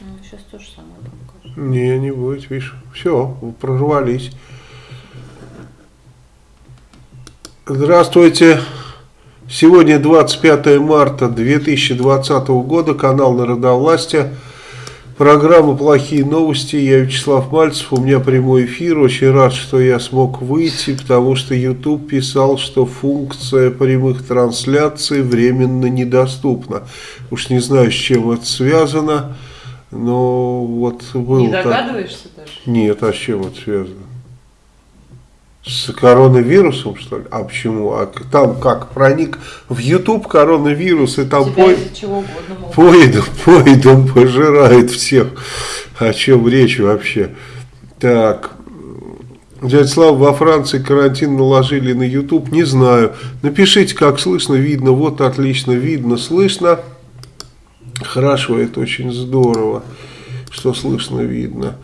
Ну, сейчас то же самое там кажется. Не, не будет, видишь. Все, прорвались. Здравствуйте. Сегодня 25 марта 2020 года, канал Народовластия. Программа «Плохие новости». Я Вячеслав Мальцев, у меня прямой эфир. Очень рад, что я смог выйти, потому что YouTube писал, что функция прямых трансляций временно недоступна. Уж не знаю, с чем это связано, но вот был... Не так- догадываешься даже? Нет, а с чем это связано? С коронавирусом, что ли? А почему? А там как проник в YouTube коронавирус, и там по, поедом, поедом пожирает всех. О чем речь вообще? Так. Дядя Слава, во Франции карантин наложили на YouTube, не знаю. Напишите, как слышно, видно. Вот отлично, видно, слышно. Хорошо, это очень здорово, что слышно, видно.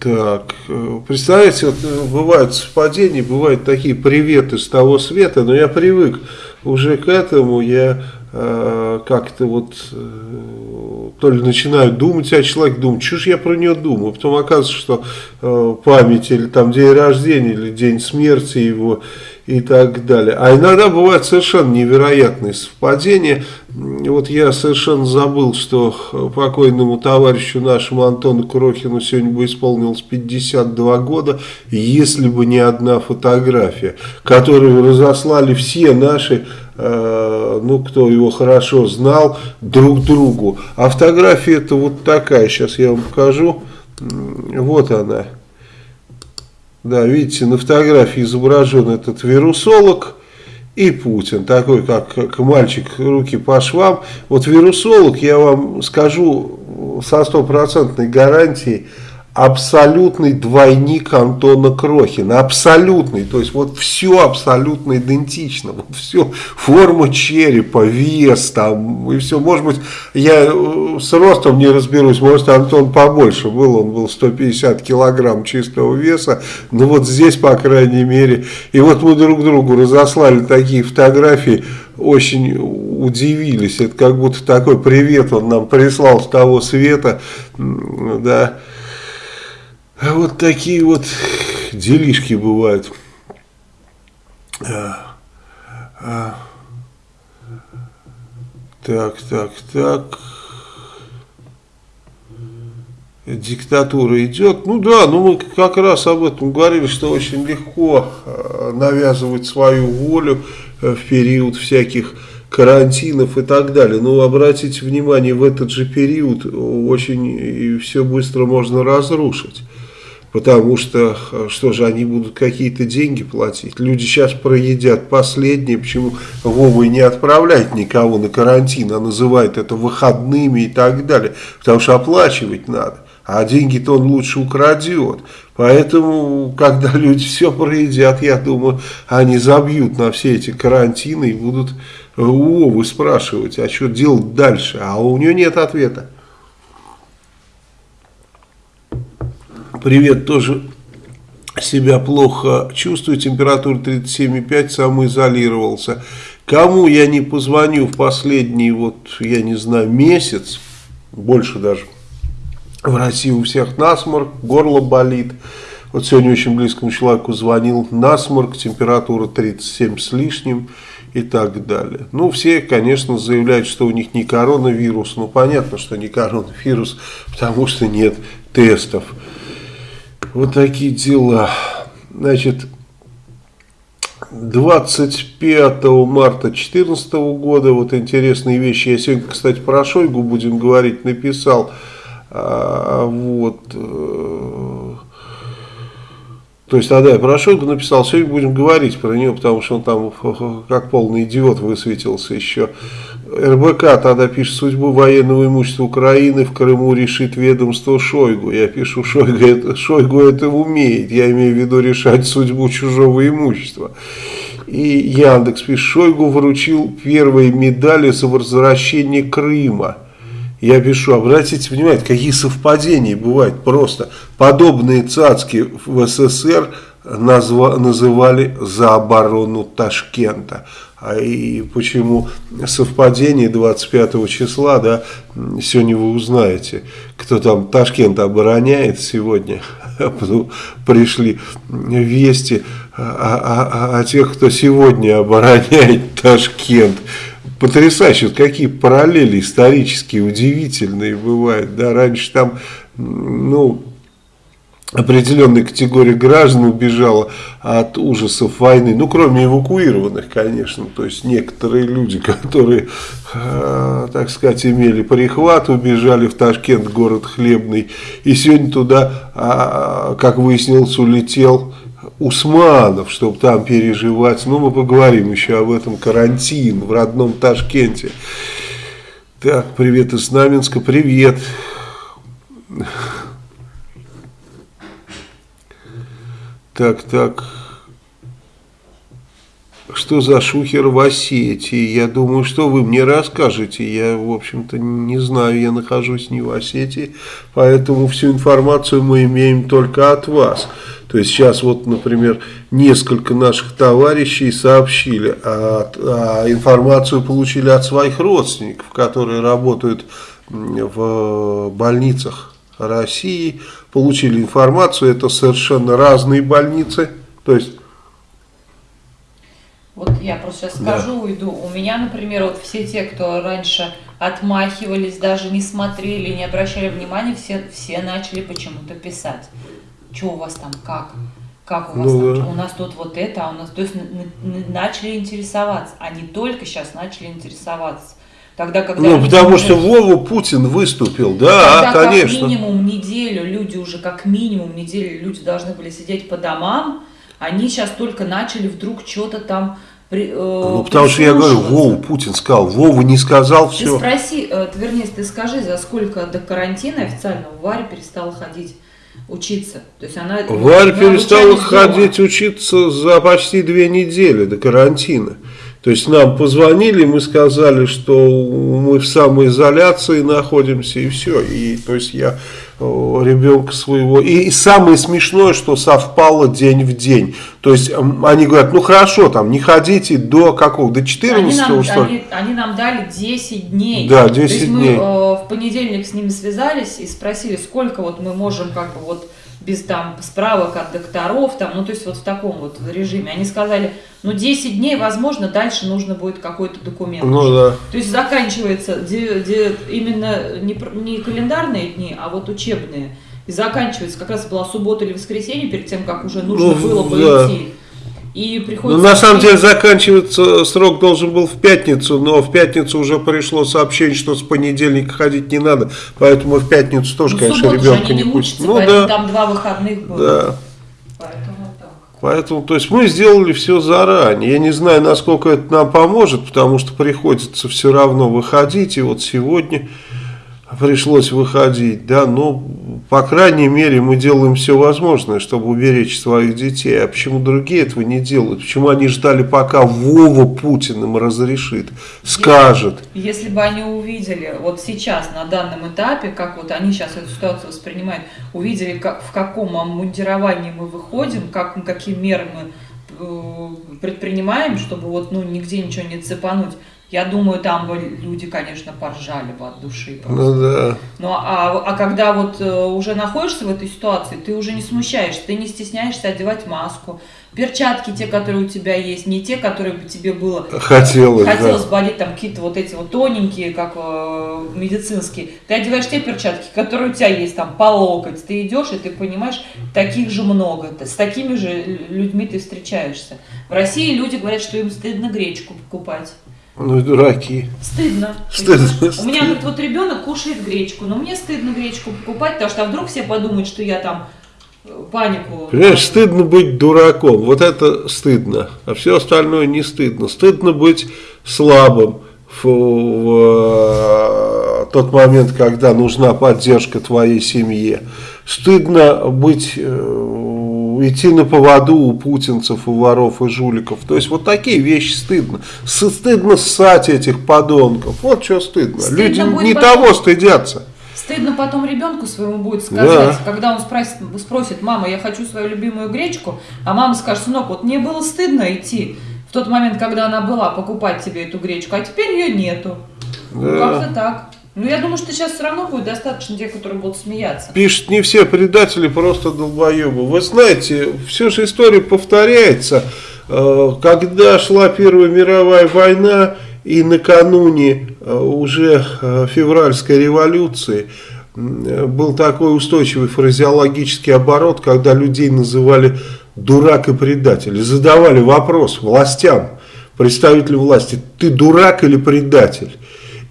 Так, э, представляете, вот э, бывают совпадения, бывают такие приветы с того света, но я привык уже к этому, я э, как-то вот э, то ли начинаю думать о человеке, думаю, что ж я про нее думаю, потом оказывается, что э, память или там день рождения, или день смерти его и так далее. А иногда бывают совершенно невероятные совпадения. Вот я совершенно забыл, что покойному товарищу нашему Антону Крохину сегодня бы исполнилось 52 года, если бы не одна фотография, которую разослали все наши, э, ну, кто его хорошо знал, друг другу. А фотография это вот такая, сейчас я вам покажу. Вот она. Да, видите, на фотографии изображен этот вирусолог и Путин, такой как, как мальчик, руки по швам. Вот вирусолог, я вам скажу со стопроцентной гарантией, абсолютный двойник Антона Крохина, абсолютный, то есть вот все абсолютно идентично, вот все, форма черепа, вес там и все, может быть, я э, с ростом не разберусь, может Антон побольше был, он был 150 килограмм чистого веса, но вот здесь, по крайней мере, и вот мы друг другу разослали такие фотографии, очень удивились, это как будто такой привет он нам прислал с того света, да, вот такие вот делишки бывают. А, а. Так, так, так. Диктатура идет. Ну да, ну мы как раз об этом говорили, что очень легко навязывать свою волю э, в период всяких карантинов и так далее. Но обратите внимание, в этот же период очень все быстро можно разрушить. Потому что, э, что же, они будут какие-то деньги платить. Люди сейчас проедят последнее, почему Вова не отправляет никого на карантин, а называет это выходными и так далее. Потому что оплачивать надо. А деньги-то он лучше украдет. Поэтому, когда люди все проедят, я думаю, они забьют на все эти карантины и будут у Вовы спрашивать, а что делать дальше. А у нее нет ответа. Привет, тоже себя плохо чувствую, температура 37,5, самоизолировался. Кому я не позвоню в последний, вот, я не знаю, месяц, больше даже, в России у всех насморк, горло болит. Вот сегодня очень близкому человеку звонил, насморк, температура 37 с лишним и так далее. Ну, все, конечно, заявляют, что у них не коронавирус. Ну, понятно, что не коронавирус, потому что нет тестов. Вот такие дела. Значит, 25 марта 2014 года, вот интересные вещи. Я сегодня, кстати, про Шойгу будем говорить, написал. А, вот. э, То есть тогда я про Шойгу написал, сегодня будем говорить про нее, потому что он там как полный идиот высветился еще. РБК тогда пишет, судьбу военного имущества Украины в Крыму решит ведомство Шойгу. Я пишу, Шойгу это, Шойгу это умеет, я имею в виду решать судьбу чужого имущества. И Яндекс пишет, Шойгу вручил первые медали за возвращение Крыма. Я пишу, обратите внимание, какие совпадения бывают просто. Подобные цацки в СССР назва, называли за оборону Ташкента. А и почему совпадение 25 числа, да, сегодня вы узнаете, кто там Ташкент обороняет сегодня. Пришли вести о, о, о тех, кто сегодня обороняет Ташкент. Потрясающе, какие параллели исторические, удивительные бывают. Да, раньше там, ну, определенная категория граждан убежала от ужасов войны, ну, кроме эвакуированных, конечно, то есть некоторые люди, которые, э, так сказать, имели прихват, убежали в Ташкент, город хлебный, и сегодня туда, э, как выяснилось, улетел Усманов, чтобы там переживать, ну, мы поговорим еще об этом, карантин в родном Ташкенте. Так, привет из Знаменска, привет. Так, так. Что за шухер в Осетии? Я думаю, что вы мне расскажете. Я, в общем-то, не знаю, я нахожусь не в Осетии, поэтому всю информацию мы имеем только от вас. То есть сейчас вот, например, несколько наших товарищей сообщили, а, а информацию получили от своих родственников, которые работают в больницах России, получили информацию, это совершенно разные больницы, то есть... Вот я просто сейчас скажу, да. уйду. У меня, например, вот все те, кто раньше отмахивались, даже не смотрели, не обращали внимания, все, все начали почему-то писать. Что у вас там, как? Как у вас ну, там? Да. У нас тут вот это, а у нас... То есть начали интересоваться, а не только сейчас начали интересоваться. Тогда, когда ну, потому что Вова Путин выступил, да, тогда конечно. как минимум неделю люди уже, как минимум неделю люди должны были сидеть по домам, они сейчас только начали вдруг что-то там при, э, Ну, потому что я говорю, Вова Путин сказал, Вова не сказал все. Ты спроси, э, вернее, ты скажи, за сколько до карантина официально Варя перестала ходить учиться. То есть она, Варя перестала ходить дома. учиться за почти две недели до карантина. То есть нам позвонили, мы сказали, что мы в самоизоляции находимся и все. И то есть я ребенка своего. И, и самое смешное, что совпало день в день. То есть они говорят, ну хорошо, там не ходите до какого, до 14 они нам, что они, они нам дали 10 дней. Да, 10 То есть дней. Мы э, в понедельник с ними связались и спросили, сколько вот мы можем как бы вот без там справок от докторов, там, ну то есть вот в таком вот режиме. Они сказали, ну 10 дней, возможно, дальше нужно будет какой-то документ. Ну да. То есть заканчивается де, де, именно не, не календарные дни, а вот учебные. И заканчивается, как раз была суббота или воскресенье, перед тем, как уже нужно ну, было бы да. идти. И приходится... Ну, на самом деле заканчивается срок должен был в пятницу, но в пятницу уже пришло сообщение, что с понедельника ходить не надо, поэтому в пятницу тоже, ну, конечно, ребенка не, не пустят. Ну да. Там два выходных было. Да. Поэтому так. Поэтому, то есть мы сделали все заранее. Я не знаю, насколько это нам поможет, потому что приходится все равно выходить. И вот сегодня пришлось выходить, да, но, по крайней мере, мы делаем все возможное, чтобы уберечь своих детей. А почему другие этого не делают? Почему они ждали, пока Вова Путин им разрешит, скажет? Если, если бы они увидели, вот сейчас, на данном этапе, как вот они сейчас эту ситуацию воспринимают, увидели, как, в каком обмундировании мы выходим, как, какие меры мы э, предпринимаем, чтобы вот, ну, нигде ничего не цепануть, я думаю, там бы люди, конечно, поржали бы от души. Просто. Ну да. Ну а, а когда вот э, уже находишься в этой ситуации, ты уже не смущаешься, ты не стесняешься одевать маску. Перчатки те, которые у тебя есть, не те, которые бы тебе было хотелось, хотелось да. бы одеть, там какие-то вот эти вот тоненькие, как э, медицинские. Ты одеваешь те перчатки, которые у тебя есть там по локоть. Ты идешь и ты понимаешь, таких же много. С такими же людьми ты встречаешься. В России люди говорят, что им стыдно гречку покупать. Ну дураки. Стыдно. Стыдно. У меня говорит, вот ребенок кушает гречку, но мне стыдно гречку покупать, потому что а вдруг все подумают, что я там э, панику. Понимаешь, стыдно быть дураком. Вот это стыдно. А все остальное не стыдно. Стыдно быть слабым в, в э, тот момент, когда нужна поддержка твоей семье. Стыдно быть э, идти на поводу у путинцев, у воров и жуликов. То есть вот такие вещи стыдно. Стыдно ссать этих подонков. Вот что стыдно. стыдно Люди не потом, того стыдятся. Стыдно потом ребенку своему будет сказать, да. когда он спросит, спросит, мама, я хочу свою любимую гречку, а мама скажет, сынок, вот мне было стыдно идти тот момент, когда она была, покупать тебе эту гречку, а теперь ее нету. Да. Ну, как-то так. Ну, я думаю, что сейчас все равно будет достаточно тех, которые будут смеяться. Пишет, не все предатели, просто долбоебы. Вы знаете, все же история повторяется. Э, когда шла Первая мировая война и накануне э, уже э, февральской революции, был такой устойчивый фразеологический оборот, когда людей называли дурак и предатель. И задавали вопрос властям, представителям власти, ты дурак или предатель?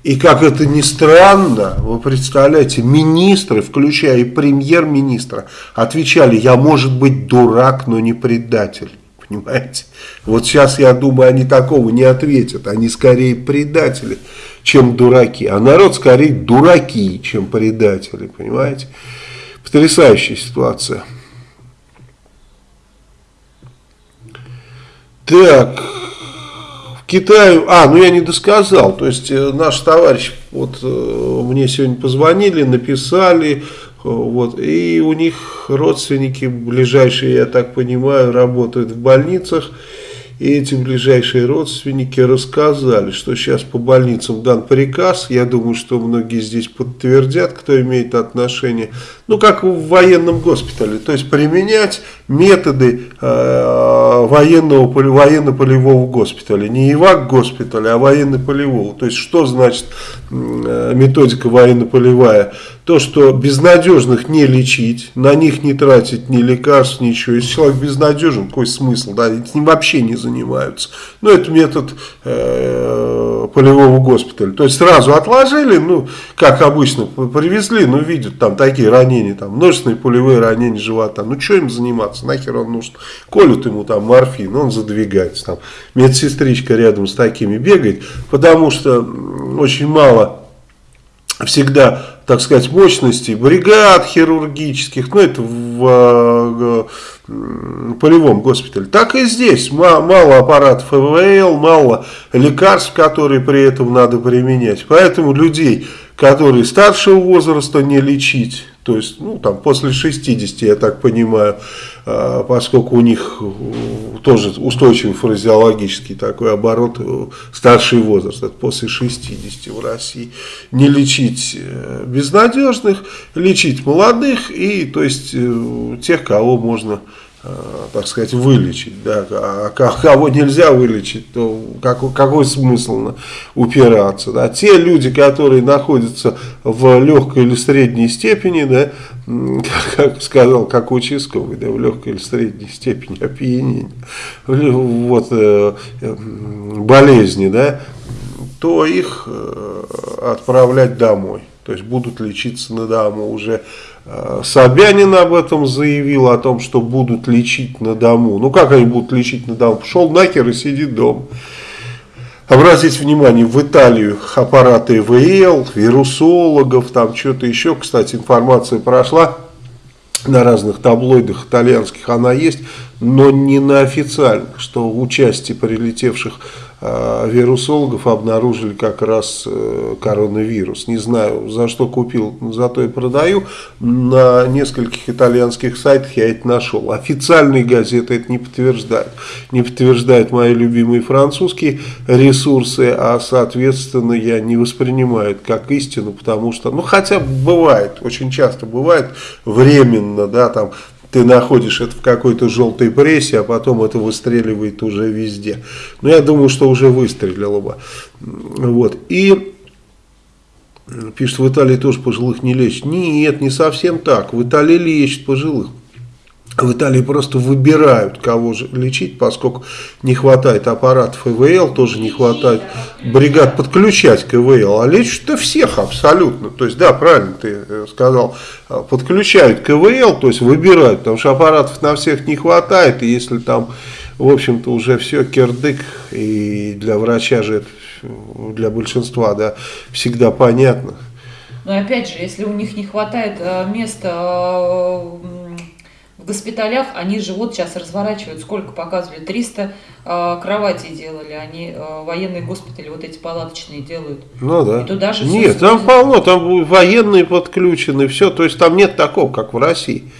И как это ни странно, вы представляете, министры, включая и премьер-министра, отвечали, я может быть дурак, но не предатель. Понимаете? Вот сейчас, я думаю, они такого не ответят. Они скорее предатели, чем дураки. А народ скорее дураки, чем предатели. Понимаете? Потрясающая ситуация. Так, Китаю, а, ну я не досказал, то есть э, наш товарищ, вот э, мне сегодня позвонили, написали, э, вот, и у них родственники ближайшие, я так понимаю, работают в больницах, и эти ближайшие родственники рассказали, что сейчас по больницам дан приказ, я думаю, что многие здесь подтвердят, кто имеет отношение, ну как в военном госпитале, то есть применять методы э, военного, военно-полевого госпиталя, не ИВАК госпиталя, а военно-полевого, то есть что значит э, методика военно-полевая, то, что безнадежных не лечить, на них не тратить ни лекарств, ничего. Если человек безнадежен, какой смысл? Да, с ним вообще не занимаются. Но ну, это метод э, полевого госпиталя. То есть сразу отложили, ну, как обычно, привезли, ну, видят там такие ранения, там, множественные пулевые ранения живота. Ну, что им заниматься? Нахер он нужен? Колют ему там морфин, он задвигается. Там медсестричка рядом с такими бегает, потому что очень мало всегда так сказать, мощностей бригад хирургических, ну это в э, полевом госпитале. Так и здесь, мало аппаратов ИВЛ, мало лекарств, которые при этом надо применять. Поэтому людей, которые старшего возраста не лечить, то есть, ну, там, после 60, я так понимаю, а, поскольку у них э, тоже устойчивый фразеологический такой оборот, э, старший возраст, это после 60 в России, не лечить э, безнадежных, лечить молодых и, то есть, тех, кого можно так сказать, вылечить, да, а кого нельзя вылечить, то какой, какой смысл упираться, да, те люди, которые находятся в легкой или средней степени, да, как сказал, как участковый, да, в легкой или средней степени опьянения, вот, э, болезни, да, то их э, отправлять домой, то есть будут лечиться на дому уже Э, Собянин об этом заявил, о том, что будут лечить на дому. Ну как они будут лечить на дому? Пошел нахер и сидит дома. Обратите внимание, в Италию аппараты ИВЛ, вирусологов, там что-то еще. Кстати, информация прошла на разных таблоидах итальянских, она есть, но не на официальных, что в участии прилетевших вирусологов обнаружили как раз э, коронавирус. Не знаю, за что купил, зато и продаю. На нескольких итальянских сайтах я это нашел. Официальные газеты это не подтверждают. Не подтверждают мои любимые французские ресурсы, а соответственно я не воспринимаю это как истину, потому что, ну хотя бывает, очень часто бывает временно, да, там ты находишь это в какой-то желтой прессе, а потом это выстреливает уже везде. Но я думаю, что уже выстрелило бы. Вот. И пишет, в Италии тоже пожилых не лечат. Нет, не совсем так. В Италии лечат пожилых. В Италии просто выбирают, кого же лечить, поскольку не хватает аппаратов ИВЛ, тоже не хватает бригад подключать к ИВЛ, а лечат-то всех абсолютно. То есть, да, правильно ты э, сказал, а, подключают к ИВЛ, то есть выбирают, потому что аппаратов на всех не хватает, и если там, в общем-то, уже все кирдык, и для врача же это, для большинства, да, всегда понятно. Но опять же, если у них не хватает э, места э, в госпиталях они же вот сейчас разворачивают, сколько показывали, 300 э, кроватей делали, они э, военные госпитали вот эти палаточные делают. Ну да. И туда же нет, там полно, там военные подключены, все, то есть там нет такого, как в России.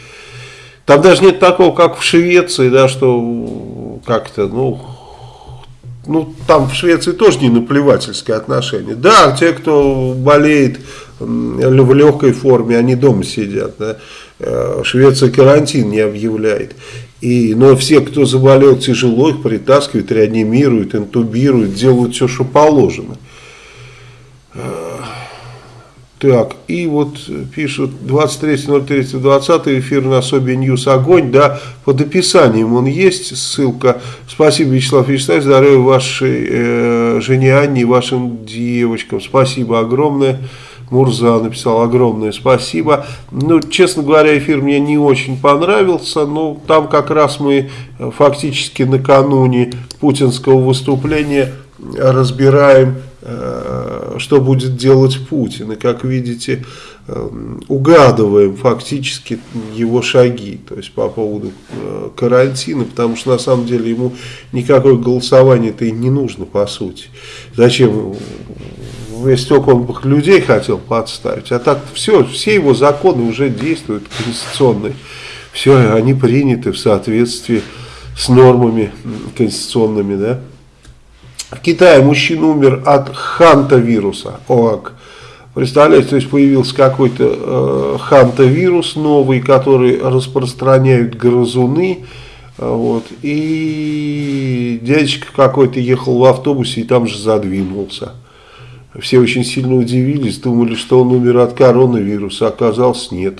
Там даже нет такого, как в Швеции, да, что как-то, ну, ну, там в Швеции тоже не наплевательское отношение. Да, те, кто болеет в легкой форме, они дома сидят. Да? Э, Швеция карантин не объявляет. И, но все, кто заболел тяжело, их притаскивают, реанимируют, интубируют, делают все, что положено. Так, и вот пишут 23.03.20 эфир на Sobi News Огонь, да, под описанием он есть, ссылка. Спасибо, Вячеслав Вячеславович, здоровья вашей э, жене Анне и вашим девочкам. Спасибо огромное. Мурза написал огромное спасибо. Ну, честно говоря, эфир мне не очень понравился, но там как раз мы фактически накануне путинского выступления разбираем Э, что будет делать Путин. И, как видите, э, угадываем фактически его шаги, то есть по поводу э, карантина, потому что на самом деле ему никакое голосование-то и не нужно, по сути. Зачем? Только он людей хотел подставить, а так все, все его законы уже действуют конституционные, все, они приняты в соответствии с нормами конституционными, да. В Китае мужчина умер от ханта-вируса, ОАК. Представляете, то есть появился какой-то э, ханта-вирус новый, который распространяют грызуны. Вот, и дядечка какой-то ехал в автобусе и там же задвинулся. Все очень сильно удивились, думали, что он умер от коронавируса, оказалось нет.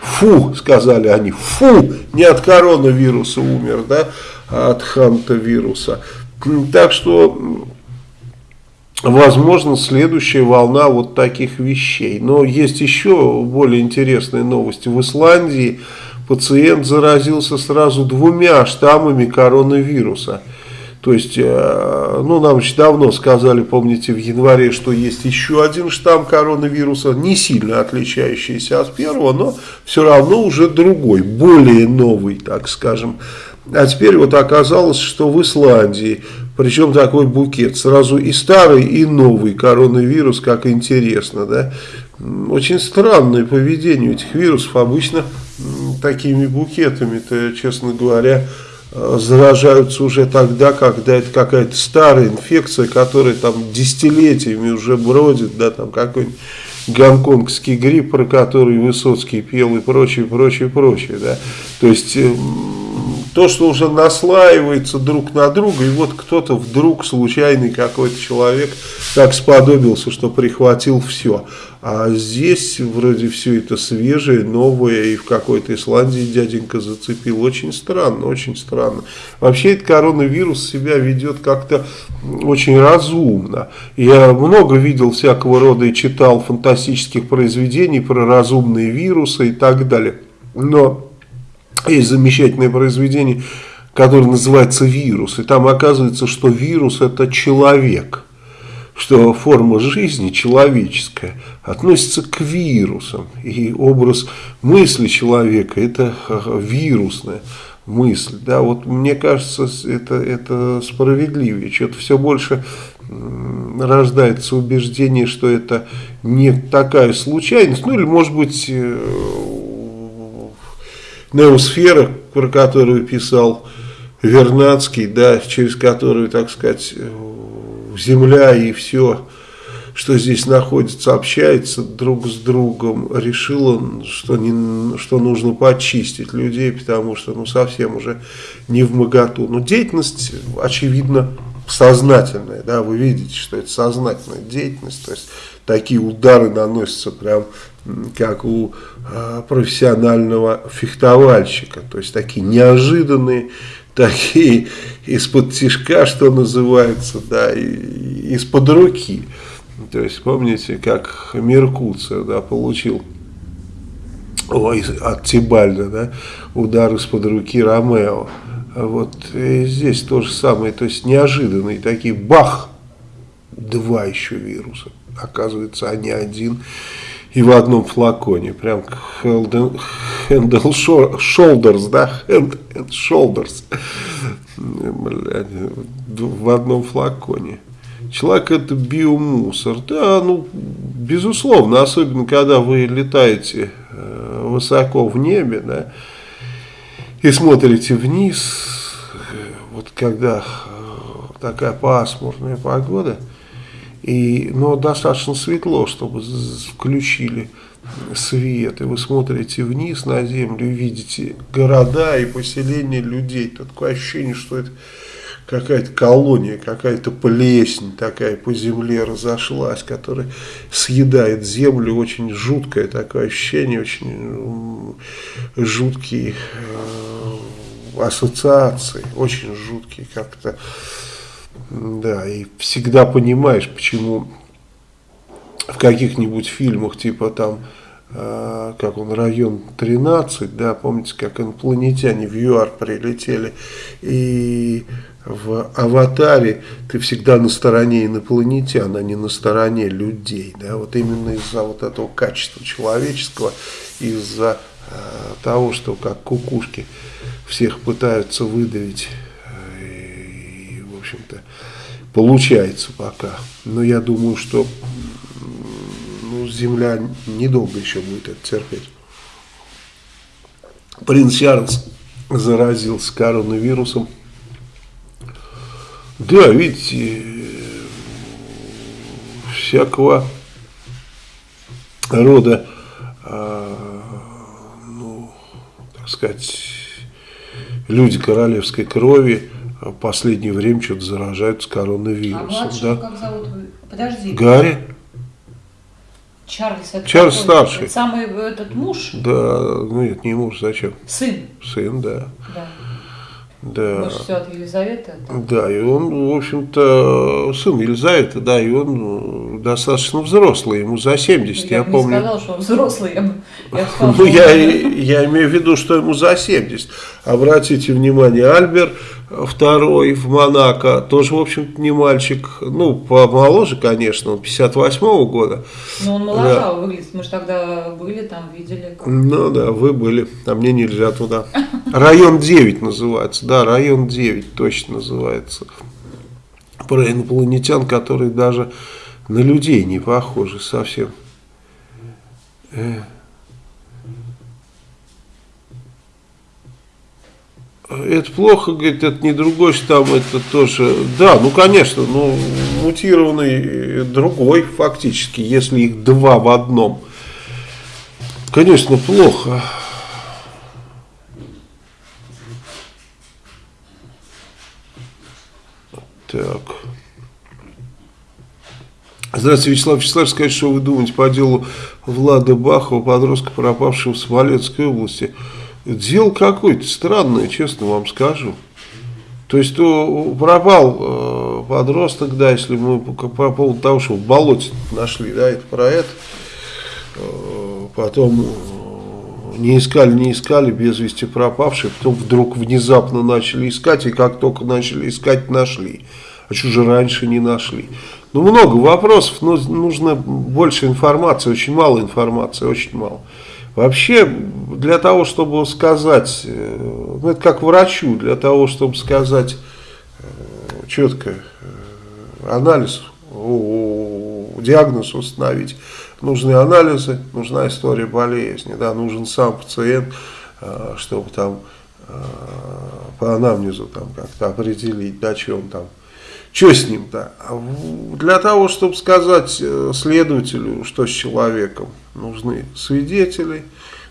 Фу, сказали они, фу, не от коронавируса умер, да, а от ханта-вируса. Так что, возможно, следующая волна вот таких вещей. Но есть еще более интересные новости. В Исландии пациент заразился сразу двумя штаммами коронавируса. То есть, э, ну, нам еще давно сказали, помните, в январе, что есть еще один штамм коронавируса, не сильно отличающийся от первого, но все равно уже другой, более новый, так скажем. А теперь вот оказалось, что в Исландии, причем такой букет, сразу и старый, и новый коронавирус, как интересно, да. Очень странное поведение этих вирусов, обычно такими букетами-то, честно говоря, заражаются уже тогда, когда это какая-то старая инфекция, которая там десятилетиями уже бродит, да, там какой-нибудь гонконгский грипп, про который Высоцкий пел и прочее, прочее, прочее, да. То есть то, что уже наслаивается друг на друга, и вот кто-то вдруг, случайный какой-то человек, так сподобился, что прихватил все. А здесь вроде все это свежее, новое, и в какой-то Исландии дяденька зацепил. Очень странно, очень странно. Вообще этот коронавирус себя ведет как-то очень разумно. Я много видел всякого рода и читал фантастических произведений про разумные вирусы и так далее. Но есть замечательное произведение, которое называется «Вирус». И там оказывается, что вирус – это человек. Что форма жизни человеческая относится к вирусам. И образ мысли человека – это вирусная мысль. Да, вот мне кажется, это, это справедливее. Что-то все больше рождается убеждение, что это не такая случайность. Ну или может быть э, неосфера, про которую писал Вернадский, да, через которую, так сказать, Земля и все, что здесь находится, общается друг с другом, решил он, что, не, что нужно почистить людей, потому что ну, совсем уже не в моготу. Но деятельность, очевидно, сознательная, да, вы видите, что это сознательная деятельность, то есть такие удары наносятся прям как у э, профессионального фехтовальщика, то есть такие неожиданные, такие из-под тишка, что называется, да, из-под руки. То есть помните, как Меркуция, да, получил ой, от Тибальда, да, удар из-под руки Ромео. Вот здесь то же самое, то есть неожиданные такие, бах, два еще вируса. Оказывается, они один и в одном флаконе. Прям Handle Shoulders, да? Hand, hand Shoulders. в одном флаконе. Человек это биомусор. Да, ну, безусловно, особенно когда вы летаете э, высоко в небе, да, и смотрите вниз, вот когда такая пасмурная погода, и, но достаточно светло, чтобы включили свет, и вы смотрите вниз на землю видите города и поселения людей. Такое ощущение, что это какая-то колония, какая-то плесень такая по земле разошлась, которая съедает землю. Очень жуткое такое ощущение, очень жуткие э, ассоциации, очень жуткие как-то. Да, и всегда понимаешь, почему в каких-нибудь фильмах, типа там, э, как он, район 13, да, помните, как инопланетяне в ЮАР прилетели, и в аватаре ты всегда на стороне инопланетян, а не на стороне людей. Да? Вот именно из-за вот этого качества человеческого, из-за э, того, что как кукушки всех пытаются выдавить, э, и, в общем-то, получается пока. Но я думаю, что ну, Земля недолго еще будет это терпеть. Принц Чарльз заразился коронавирусом. Да, видите, всякого рода, а, ну, так сказать, люди королевской крови в последнее время что-то заражаются коронавирусом. А младшего да? как зовут? Подожди. Гарри. Чарльз, это Чарльз старший. Это самый этот муж? Да, ну нет, не муж, зачем? Сын. Сын, да. Да. Да. Может, все от Елизаветы? Да, и он, в общем-то, сын Елизаветы, да, и он ну, достаточно взрослый, ему за 70, я, я помню. не сказал, что он взрослый, я, я сказал, Ну, я, я имею в виду, что ему за 70. Обратите внимание, Альбер второй в Монако, тоже, в общем-то, не мальчик, ну, помоложе, конечно, он 58-го года. Ну, он моложавый да. выглядит, мы же тогда были там, видели. Как... Ну, да, вы были, а мне нельзя туда. Район 9 называется, да, район 9 точно называется. Про инопланетян, которые даже на людей не похожи совсем. Э. это плохо, говорит, это не другой штамм, это тоже, да, ну конечно, ну мутированный другой фактически, если их два в одном, конечно, плохо. Так. Здравствуйте, Вячеслав Вячеславович, скажите, что вы думаете по делу Влада Бахова, подростка, пропавшего в Смоленской области? Дело какое-то странное, честно вам скажу. То есть то пропал э, подросток, да, если мы по, по поводу того, что в болоте нашли, да, это про это. Э, потом э, не искали, не искали, без вести пропавший, потом вдруг внезапно начали искать, и как только начали искать, нашли. А что же раньше не нашли? Ну, много вопросов, но нужно больше информации, очень мало информации, очень мало. Вообще, для того, чтобы сказать, э, ну это как врачу, для того, чтобы сказать э, четко э, анализ, диагноз установить, нужны анализы, нужна история болезни, да, нужен сам пациент, чтобы там по анамнезу там как-то определить, да, что он там что с ним-то? Для того, чтобы сказать э, следователю, что с человеком, нужны свидетели,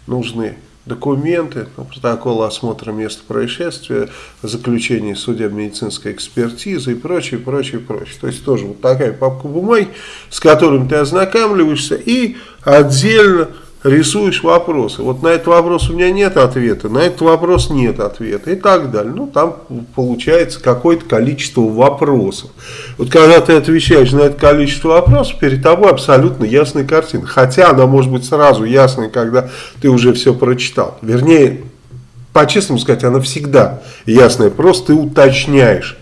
нужны документы, ну, протокол осмотра места происшествия, заключение судебно-медицинской экспертизы и прочее, прочее, прочее. То есть тоже вот такая папка бумаги, с которым ты ознакомливаешься и отдельно рисуешь вопросы. Вот на этот вопрос у меня нет ответа, на этот вопрос нет ответа и так далее. Ну, там получается какое-то количество вопросов. Вот когда ты отвечаешь на это количество вопросов, перед тобой абсолютно ясная картина. Хотя она может быть сразу ясной, когда ты уже все прочитал. Вернее, по-честному сказать, она всегда ясная, просто ты уточняешь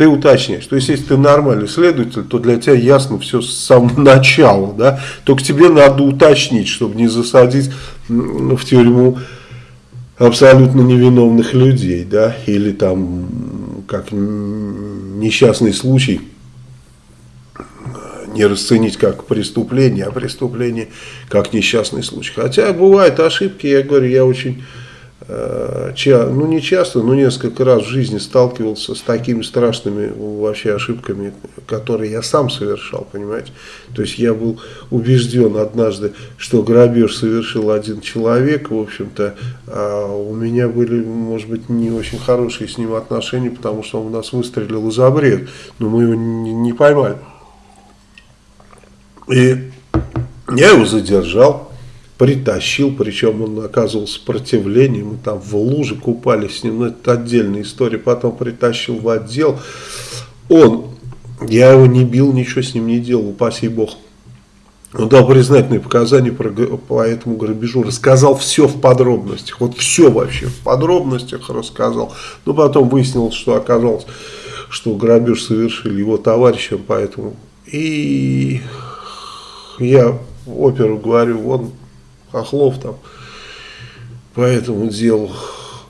ты уточняешь. То есть, если ты нормальный следователь, то для тебя ясно все с самого начала. Да? Только тебе надо уточнить, чтобы не засадить в тюрьму абсолютно невиновных людей. Да? Или там, как несчастный случай, не расценить как преступление, а преступление как несчастный случай. Хотя бывают ошибки, я говорю, я очень э, ну не часто, но несколько раз в жизни сталкивался с такими страшными вообще ошибками, которые я сам совершал, понимаете. То есть я был убежден однажды, что грабеж совершил один человек, в общем-то, а у меня были, может быть, не очень хорошие с ним отношения, потому что он нас выстрелил из обред, но мы его не, не поймали. И я его задержал, притащил, причем он оказывал сопротивление, мы там в луже купались с ним, но это отдельная история, потом притащил в отдел, он, я его не бил, ничего с ним не делал, упаси бог. Он дал признательные показания по, по этому грабежу, рассказал все в подробностях, вот все вообще в подробностях рассказал, но потом выяснилось, что оказалось, что грабеж совершили его товарищем, поэтому и я оперу говорю, вон Хохлов там по этому делу.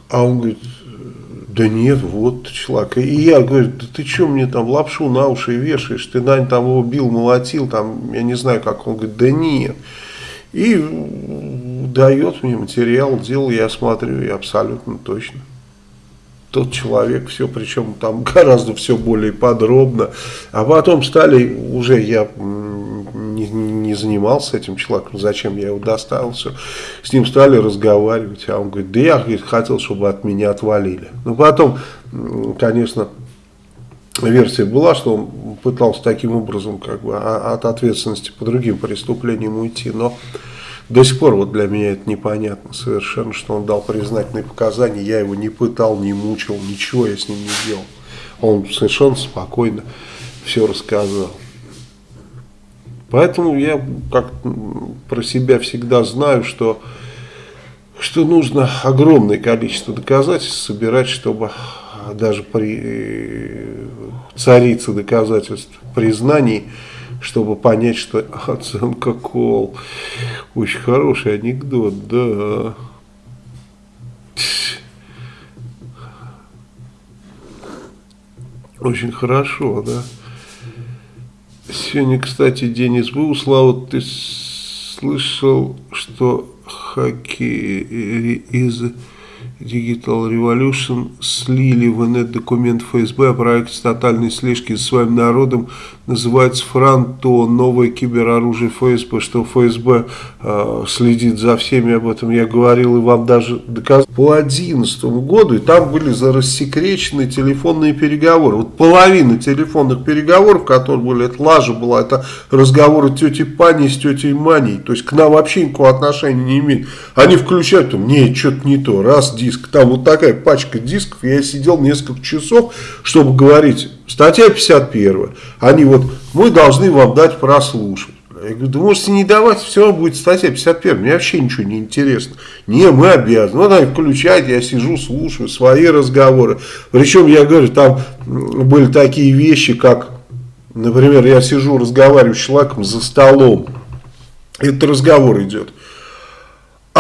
А он говорит, да нет, вот человек. И я говорю, да ты что мне там лапшу на уши вешаешь? Ты, Дань, там его бил, молотил, там, я не знаю как. Он говорит, да нет. И дает мне материал, делал, я смотрю, и абсолютно точно. Тот человек, все, причем там гораздо все более подробно. А потом стали, уже я не, занимался этим человеком, зачем я его доставил, все. С ним стали разговаривать, а он говорит, да я говорит, хотел, чтобы от меня отвалили. Но потом, конечно, версия была, что он пытался таким образом как бы от ответственности по другим преступлениям уйти, но до сих пор вот для меня это непонятно совершенно, что он дал признательные показания, я его не пытал, не мучил, ничего я с ним не делал. Он совершенно спокойно все рассказал. Поэтому я как про себя всегда знаю, что, что нужно огромное количество доказательств собирать, чтобы даже при царице доказательств признаний, чтобы понять, что оценка кол. Очень хороший анекдот, да. Очень хорошо, да. Сегодня, кстати, день СБУ. Слава, ты слышал, что хакеры из Digital Revolution слили в инет-документ ФСБ о проекте тотальной слежки за своим народом называется Франто, новое кибероружие ФСБ, что ФСБ э, следит за всеми, об этом я говорил и вам даже доказал. По 2011 году, и там были рассекречены телефонные переговоры. Вот половина телефонных переговоров, которые были, это лажа была, это разговоры тети Пани с тетей Маней, то есть к нам вообще никакого отношения не имеют. Они включают, там, что-то не то, раз диск, там вот такая пачка дисков, я сидел несколько часов, чтобы говорить, статья 51, они вот мы должны вам дать прослушать. Я говорю, да можете не давать, все будет статья 51, мне вообще ничего не интересно. Не, мы обязаны. Вот они включают, я сижу, слушаю свои разговоры. Причем, я говорю, там были такие вещи, как, например, я сижу, разговариваю с человеком за столом. Этот разговор идет.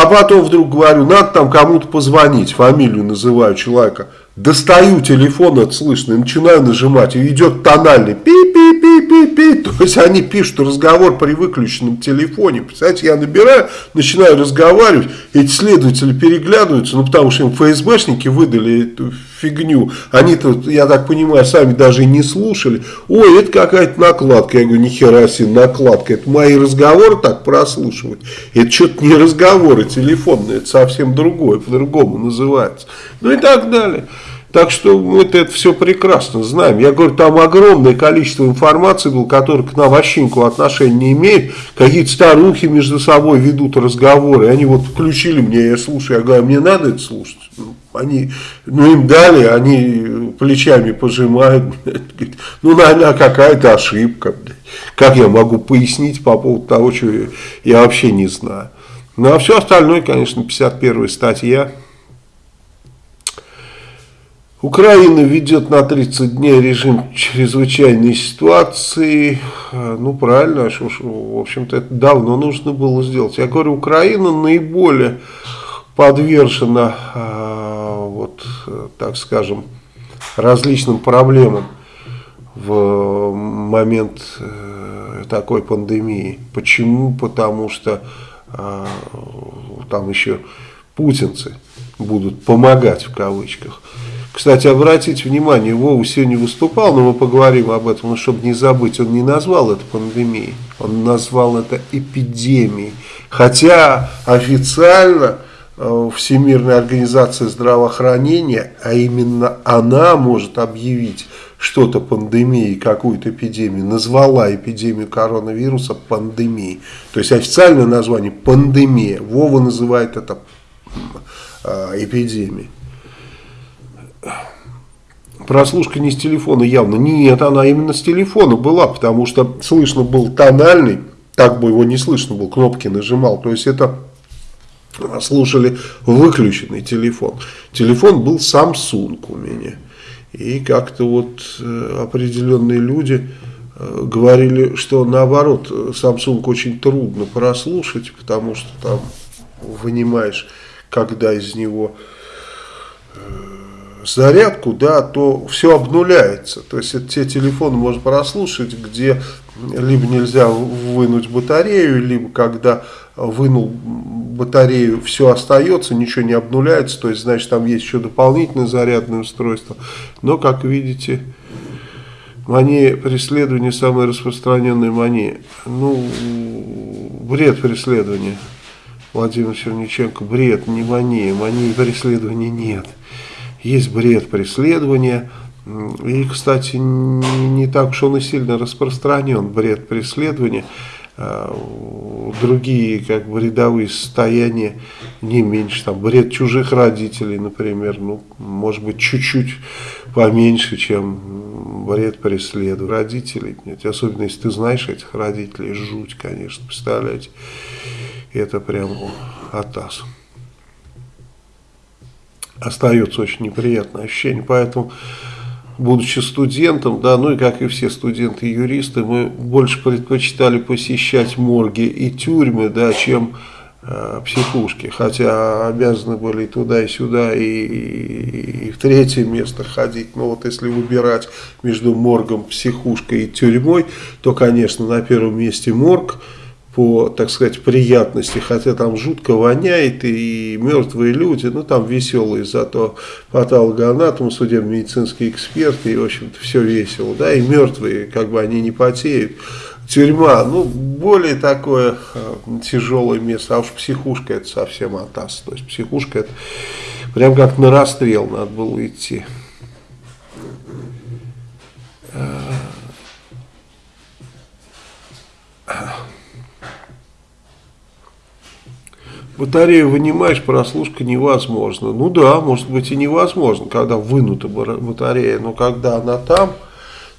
А потом вдруг говорю, надо там кому-то позвонить, фамилию называю человека. Достаю телефон, это слышно, и начинаю нажимать, и идет тональный пи-пи-пи-пи-пи. То есть они пишут разговор при выключенном телефоне. Представляете, я набираю, начинаю разговаривать, эти следователи переглядываются, ну потому что им ФСБшники выдали эту фигню. они тут, я так понимаю, сами даже и не слушали. Ой, это какая-то накладка. Я говорю, нихера себе накладка. Это мои разговоры так прослушивать. Это что-то не разговоры телефонные, это совсем другое, по-другому называется. Ну и так далее. Так что мы это все прекрасно знаем. Я говорю, там огромное количество информации было, которое к нам вообще никакого отношения не имеет. Какие-то старухи между собой ведут разговоры. Они вот включили мне, я слушаю, я говорю, мне надо это слушать. Ну, они, ну им дали, они плечами пожимают. Ну, наверное, какая-то ошибка. Как я могу пояснить по поводу того, что я вообще не знаю. Ну, а все остальное, конечно, 51 статья. Украина ведет на 30 дней режим чрезвычайной ситуации. Ну, правильно, в общем-то, это давно нужно было сделать. Я говорю, Украина наиболее подвержена, а, вот, так скажем, различным проблемам в момент э, такой пандемии. Почему? Потому что а, там еще путинцы будут помогать в кавычках. Кстати, обратите внимание, Вова сегодня выступал, но мы поговорим об этом, но чтобы не забыть, он не назвал это пандемией, он назвал это эпидемией. Хотя официально э, Всемирная организация здравоохранения, а именно она может объявить что-то пандемией, какую-то эпидемию, назвала эпидемию коронавируса пандемией. То есть официальное название пандемия. Вова называет это э, эпидемией прослушка не с телефона явно. Нет, она именно с телефона была, потому что слышно был тональный, так бы его не слышно было, кнопки нажимал. То есть это слушали выключенный телефон. Телефон был Samsung у меня. И как-то вот э, определенные люди э, говорили, что наоборот, Samsung очень трудно прослушать, потому что там вынимаешь, когда из него зарядку, да, то все обнуляется. То есть это те телефоны можно прослушать, где либо нельзя вынуть батарею, либо когда вынул батарею, все остается, ничего не обнуляется, то есть значит там есть еще дополнительное зарядное устройство. Но как видите, мания преследования самая распространенная мания. Ну, бред преследования. Владимир Черниченко, бред, не мания, мании преследования нет есть бред преследования. И, кстати, не, так уж он и сильно распространен, бред преследования. А, другие, как бы, рядовые состояния не меньше. Там, бред чужих родителей, например, ну, может быть, чуть-чуть поменьше, чем бред преследования родителей. Особенно, если ты знаешь этих родителей, жуть, конечно, представляете. Это прям атас остается очень неприятное ощущение. Поэтому, будучи студентом, да, ну и как и все студенты-юристы, мы больше предпочитали посещать морги и тюрьмы, да, чем э, психушки. Хотя обязаны были и туда, и сюда, и, и, и в третье место ходить. Но вот если выбирать между моргом, психушкой и тюрьмой, то, конечно, на первом месте морг – по, так сказать, приятности, хотя там жутко воняет и мертвые люди, ну там веселые, зато патологоанатом, судебно-медицинские эксперты, и в общем-то все весело, да, и мертвые, как бы они не потеют. Тюрьма, ну, более такое э, тяжелое место, а уж психушка это совсем атас, то есть психушка это прям как на расстрел надо было идти. Батарею вынимаешь, прослушка невозможно. Ну да, может быть и невозможно, когда вынута батарея, но когда она там,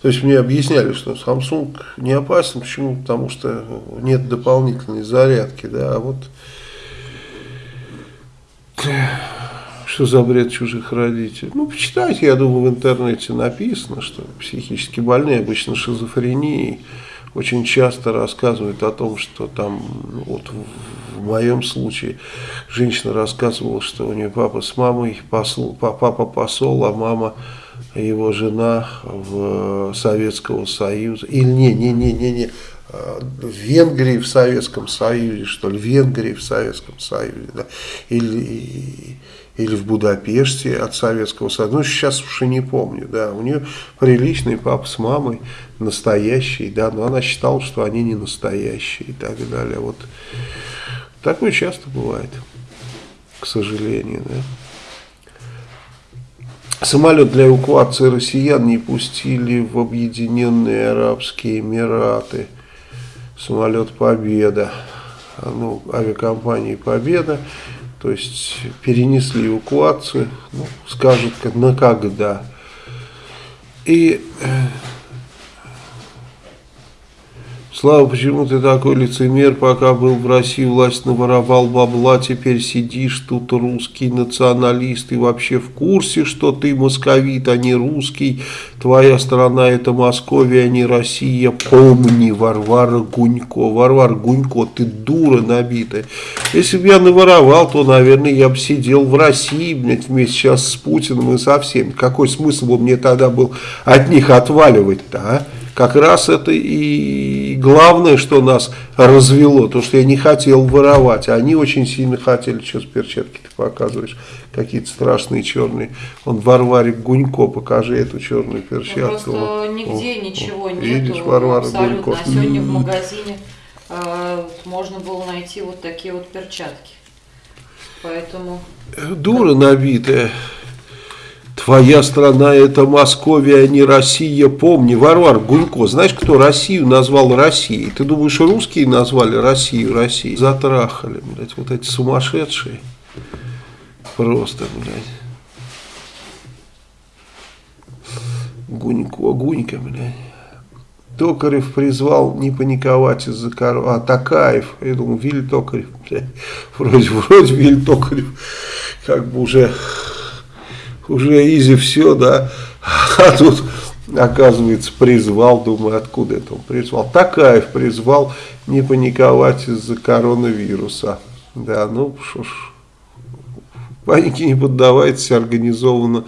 то есть мне объясняли, что Samsung не опасен, почему? Потому что нет дополнительной зарядки, да, а вот что за бред чужих родителей. Ну, почитайте, я думаю, в интернете написано, что психически больные обычно шизофренией очень часто рассказывают о том, что там, ну, вот в моем случае, женщина рассказывала, что у нее папа с мамой, посол, папа посол, а мама его жена в Советского Союза. Или не, не, не, не, не, в Венгрии в Советском Союзе, что ли, в Венгрии в Советском Союзе, да, или или в Будапеште от Советского Союза. Ну, сейчас уж и не помню, да. У нее приличный папа с мамой, настоящий, да, но она считала, что они не настоящие и так далее. Вот такое часто бывает, к сожалению, да. Самолет для эвакуации россиян не пустили в Объединенные Арабские Эмираты. Самолет «Победа». Ну, авиакомпании «Победа» То есть перенесли эвакуацию, ну, скажут на когда. И э, Слава, почему ты такой лицемер, пока был в России, власть наворовал бабла, теперь сидишь тут русский националист и вообще в курсе, что ты московит, а не русский, твоя страна это Московия, а не Россия, помни, Варвара Гунько, Варвара Гунько, ты дура набитая. Если бы я наворовал, то, наверное, я бы сидел в России, блядь, вместе сейчас с Путиным и со всеми. Какой смысл бы мне тогда был от них отваливать-то, а? Как раз это и главное, что нас развело, то, что я не хотел воровать, а они очень сильно хотели, что с перчатки ты показываешь, какие-то страшные черные. Он Варваре Гунько, покажи эту черную перчатку. Просто нигде о, ничего о, нету, видишь, Варвара абсолютно. Гунько. А сегодня в магазине э, можно было найти вот такие вот перчатки. Поэтому... Дура набитая. Твоя страна это Московия, а не Россия. Помни, Варвар Гунько, знаешь, кто Россию назвал Россией? Ты думаешь, русские назвали Россию Россией? Затрахали, блядь, вот эти сумасшедшие. Просто, блядь. Гунько, Гунька, блядь. Токарев призвал не паниковать из-за коров. А, Такаев. Я думал, Виль Токарев. Блядь. Вроде, вроде Виль Токарев. Как бы уже уже изи все, да, а тут, оказывается, призвал, думаю, откуда это он призвал, Такаев призвал не паниковать из-за коронавируса, да, ну, что ж, панике не поддавайтесь, организованно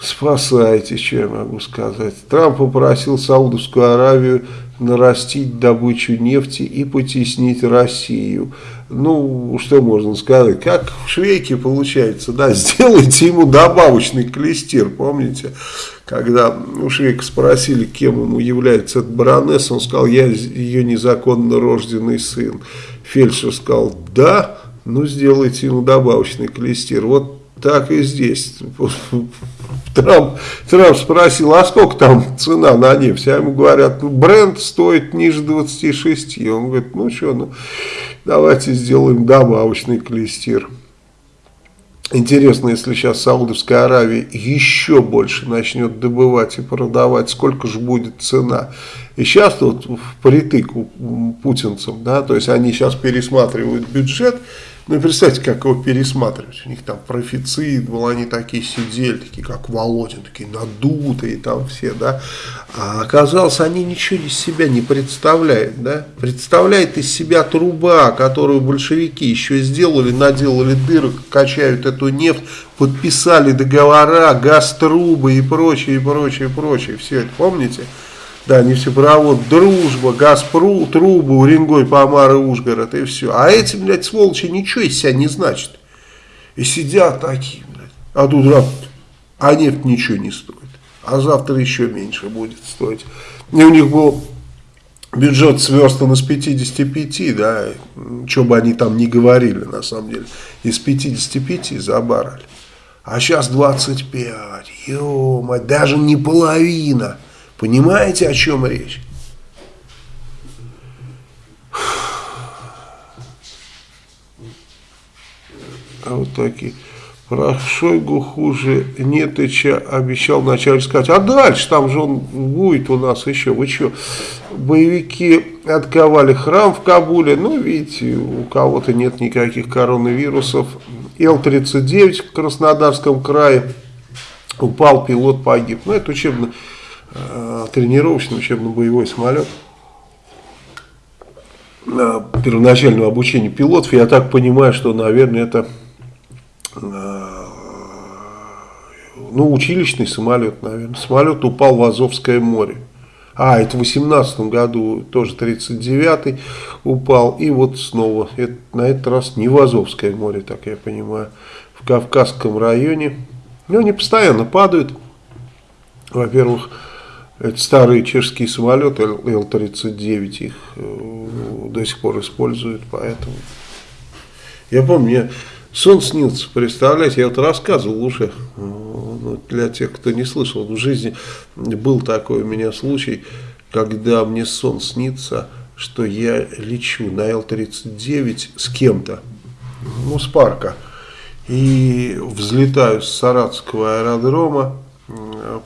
спасайте, что я могу сказать. Трамп попросил Саудовскую Аравию нарастить добычу нефти и потеснить Россию. Ну, что можно сказать, как в Швейке получается, да, сделайте ему добавочный клестир, помните, когда у Швейка спросили, кем ему является этот баронесса, он сказал, я ее незаконно рожденный сын. Фельдшер сказал, да, ну сделайте ему добавочный клестир. Вот так и здесь. Трамп, Трамп спросил, а сколько там цена на нефть? А ему говорят, ну, бренд стоит ниже 26. Он говорит, ну что, ну, давайте сделаем добавочный клестир. Интересно, если сейчас Саудовская Аравия еще больше начнет добывать и продавать, сколько же будет цена. И сейчас вот впритык путинцам, да, то есть они сейчас пересматривают бюджет, ну, представьте, как его пересматривать. У них там профицит был, они такие сидели, такие как Володин, такие надутые там все, да. А оказалось, они ничего из себя не представляют, да. Представляет из себя труба, которую большевики еще сделали, наделали дырок, качают эту нефть, подписали договора, газ-трубы и прочее, и прочее, и прочее. Все это помните? Да, нефтепровод, дружба, Газпру, трубы, Уренгой, Помар и Ужгород, и все. А эти, блядь, сволочи ничего из себя не значат. И сидят такие, блядь. А тут раз, а нефть ничего не стоит. А завтра еще меньше будет стоить. И у них был бюджет сверстан из 55, да, что бы они там ни говорили, на самом деле, из 55 забарали. А сейчас 25, ё даже не половина. Понимаете, о чем речь? А вот такие. Про Шойгу хуже Нетыча обещал вначале сказать. А дальше там же он будет у нас еще. Вы что? Боевики отковали храм в Кабуле. Ну, видите, у кого-то нет никаких коронавирусов. Л-39 в Краснодарском крае. Упал, пилот погиб. Ну, это учебно тренировочный учебно-боевой самолет первоначального обучения пилотов. Я так понимаю, что, наверное, это э, ну, училищный самолет, наверное. Самолет упал в Азовское море. А, это в 18 году, тоже 39-й упал. И вот снова, это, на этот раз не в Азовское море, так я понимаю, в Кавказском районе. Ну, они постоянно падают. Во-первых, это старые чешские самолеты Л-39, их э, до сих пор используют, поэтому... Я помню, мне сон снился, представляете, я вот рассказывал уже, ну, для тех, кто не слышал, в жизни был такой у меня случай, когда мне сон снится, что я лечу на Л-39 с кем-то, ну, с парка, и взлетаю с Саратского аэродрома,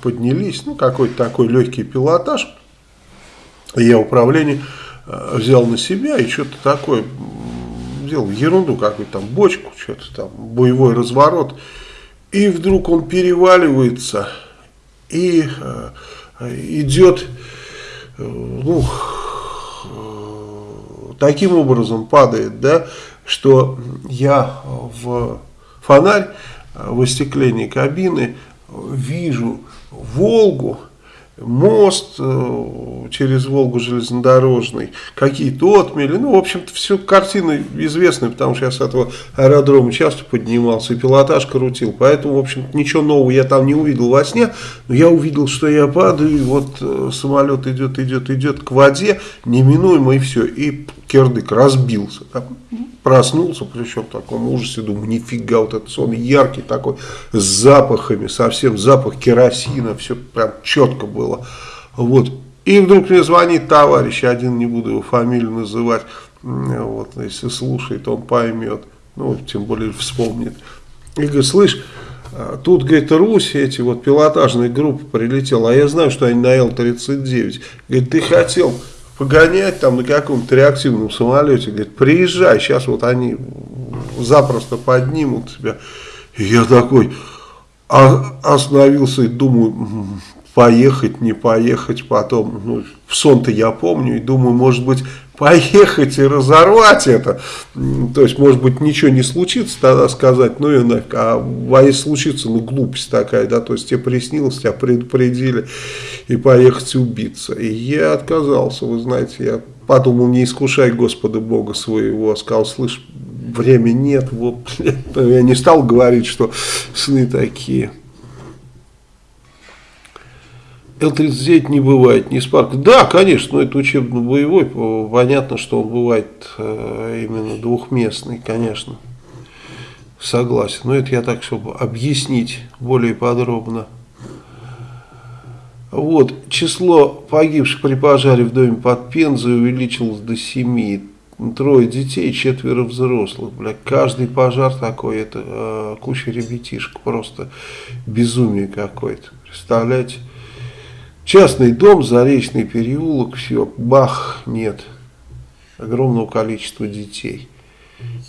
поднялись, ну какой-то такой легкий пилотаж. Я управление э, взял на себя и что-то такое, сделал ерунду какую-то там, бочку, что-то там, боевой разворот. И вдруг он переваливается и э, идет, э, ну, таким образом падает, да, что я в фонарь в остеклении кабины вижу Волгу, мост э, через Волгу железнодорожный, какие-то отмели. Ну, в общем-то, все картины известны, потому что я с этого аэродрома часто поднимался и пилотаж крутил. Поэтому, в общем-то, ничего нового я там не увидел во сне. Но я увидел, что я падаю, и вот э, самолет идет, идет, идет к воде, неминуемо, и все. И кирдык разбился. Проснулся, причем в таком ужасе, думаю, нифига, вот этот сон яркий такой, с запахами, совсем запах керосина, все прям четко было. Вот. И вдруг мне звонит товарищ, один, не буду его фамилию называть, вот, если слушает, он поймет, ну, тем более вспомнит. И говорит, слышь, а, тут, говорит, Русь, эти вот пилотажные группы прилетела, а я знаю, что они на Л-39. Говорит, ты хотел погонять там на каком-то реактивном самолете, говорит, приезжай, сейчас вот они запросто поднимут тебя. И я такой остановился и думаю, поехать, не поехать потом. Ну, в сон-то я помню и думаю, может быть, поехать и разорвать это. То есть, может быть, ничего не случится, тогда сказать, ну и нафиг. А, а если случится, ну глупость такая, да, то есть тебе приснилось, тебя предупредили и поехать убиться. И я отказался, вы знаете, я подумал, не искушай Господа Бога своего, сказал, слышь, времени нет, вот, я не стал говорить, что сны такие. Л-39 не бывает, не Спарк. Да, конечно, но это учебно-боевой, понятно, что он бывает э, именно двухместный, конечно. Согласен, но это я так, чтобы объяснить более подробно. Вот, число погибших при пожаре в доме под Пензой увеличилось до 7. Трое детей, четверо взрослых. Бля, каждый пожар такой, это э, куча ребятишек, просто безумие какое-то. Представляете? Частный дом, Заречный переулок, все, бах, нет. Огромного количества детей.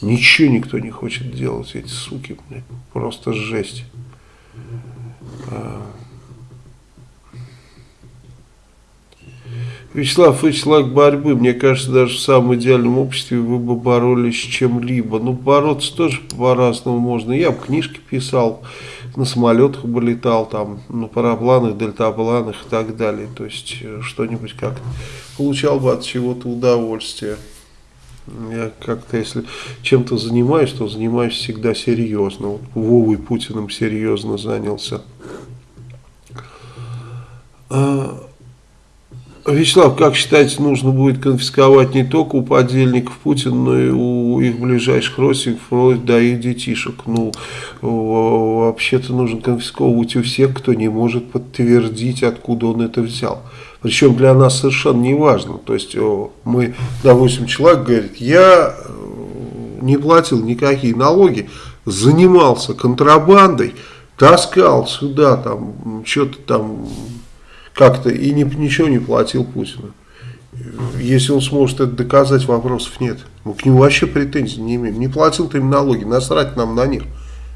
Ничего никто не хочет делать, эти суки, блядь, просто жесть. А. Вячеслав, человек борьбы. Мне кажется, даже в самом идеальном обществе вы бы боролись с чем-либо. Ну, бороться тоже по-разному можно. Я бы книжки писал, на самолетах бы летал, там, на парапланах, дельтапланах и так далее. То есть, э, что-нибудь как получал бы от чего-то удовольствие. Я как-то, если чем-то занимаюсь, то занимаюсь всегда серьезно. Вот Вовой Путиным серьезно занялся. А, Вячеслав, как считаете, нужно будет конфисковать не только у подельников Путина, но и у их ближайших родственников, вплоть до их детишек? Ну, вообще-то нужно конфисковывать у всех, кто не может подтвердить, откуда он это взял. Причем для нас совершенно не важно. То есть мы, допустим, человек говорит, я э, не платил никакие налоги, занимался контрабандой, таскал сюда там что-то там как-то и ни, ничего не платил Путину. Если он сможет это доказать, вопросов нет. Мы к нему вообще претензий не имеем. Не платил ты им налоги, насрать нам на них.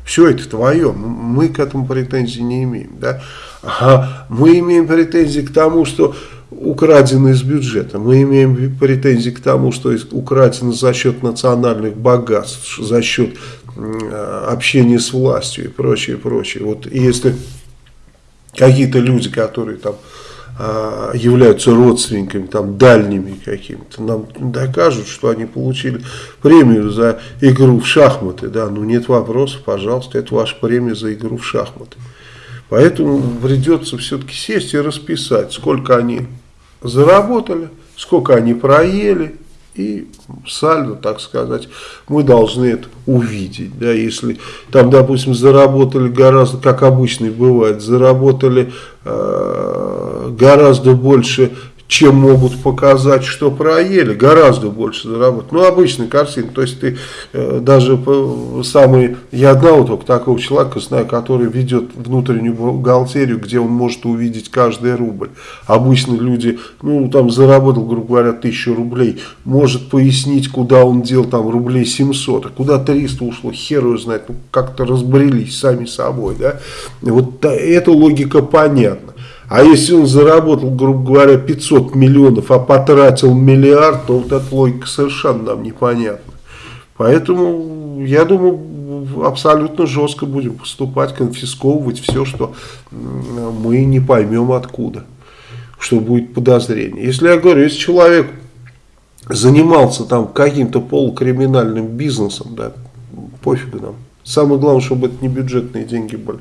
Все это твое, мы к этому претензий не имеем. Да? А мы имеем претензии к тому, что украдено из бюджета. Мы имеем претензии к тому, что украдено за счет национальных богатств, за счет общения с властью и прочее, прочее. Вот если какие-то люди, которые там а, являются родственниками, там, дальними какими-то, нам докажут, что они получили премию за игру в шахматы, да, ну нет вопросов, пожалуйста, это ваша премия за игру в шахматы. Поэтому придется все-таки сесть и расписать, сколько они заработали, сколько они проели, и сальдо, так сказать, мы должны это увидеть. Да, если там, допустим, заработали гораздо, как обычно бывает, заработали э, гораздо больше чем могут показать, что проели, гораздо больше заработать. Ну, обычная картина, то есть ты э, даже самый, я одного только такого человека знаю, который ведет внутреннюю бухгалтерию, где он может увидеть каждый рубль. Обычно люди, ну, там заработал, грубо говоря, тысячу рублей, может пояснить, куда он дел там рублей 700, а куда 300 ушло, хер его знает, ну, как-то разбрелись сами собой, да. Вот да, эта логика понятна. А если он заработал, грубо говоря, 500 миллионов, а потратил миллиард, то вот эта логика совершенно нам непонятна. Поэтому, я думаю, абсолютно жестко будем поступать, конфисковывать все, что мы не поймем откуда. что будет подозрение. Если я говорю, если человек занимался там каким-то полукриминальным бизнесом, да, пофигу нам. Самое главное, чтобы это не бюджетные деньги были.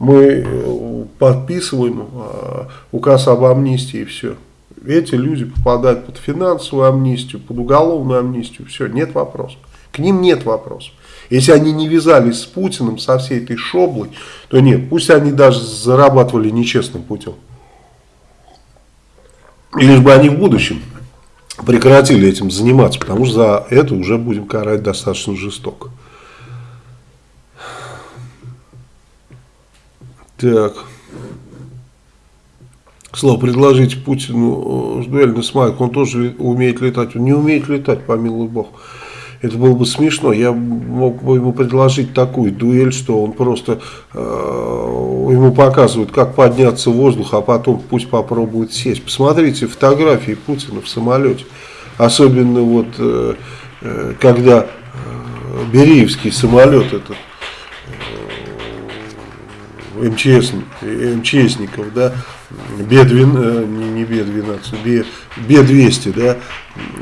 Мы э, подписываем э, указ об амнистии и все. Эти люди попадают под финансовую амнистию, под уголовную амнистию, все, нет вопросов. К ним нет вопросов. Если они не вязались с Путиным, со всей этой шоблой, то нет, пусть они даже зарабатывали нечестным путем. Лишь бы они в будущем прекратили этим заниматься, потому что за это уже будем карать достаточно жестоко. Так. Слово предложите Путину э, дуэль на Смайк, он тоже умеет летать. Он не умеет летать, помилуй бог. Это было бы смешно. Я мог бы ему предложить такую дуэль, что он просто э, ему показывает, как подняться в воздух, а потом пусть попробует сесть. Посмотрите фотографии Путина в самолете. Особенно вот, э, э, когда э, Бериевский самолет этот МЧС, МЧСников, да, Б-12, не Б-12, Б-200, да,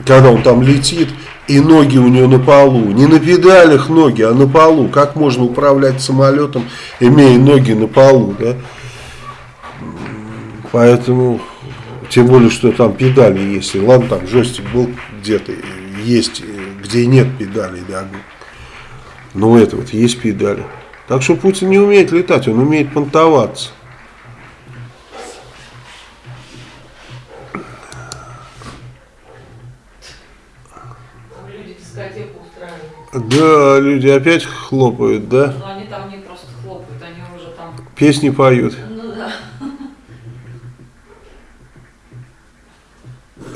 когда он там летит, и ноги у него на полу, не на педалях ноги, а на полу, как можно управлять самолетом, имея ноги на полу, да, поэтому тем более, что там педали есть. И ладно, там джойстик был где-то, есть, где нет педалей, да. Но это вот есть педали. Так что Путин не умеет летать, он умеет понтоваться. Да, люди опять хлопают, да? Но они там не просто хлопают, они уже там... Песни поют.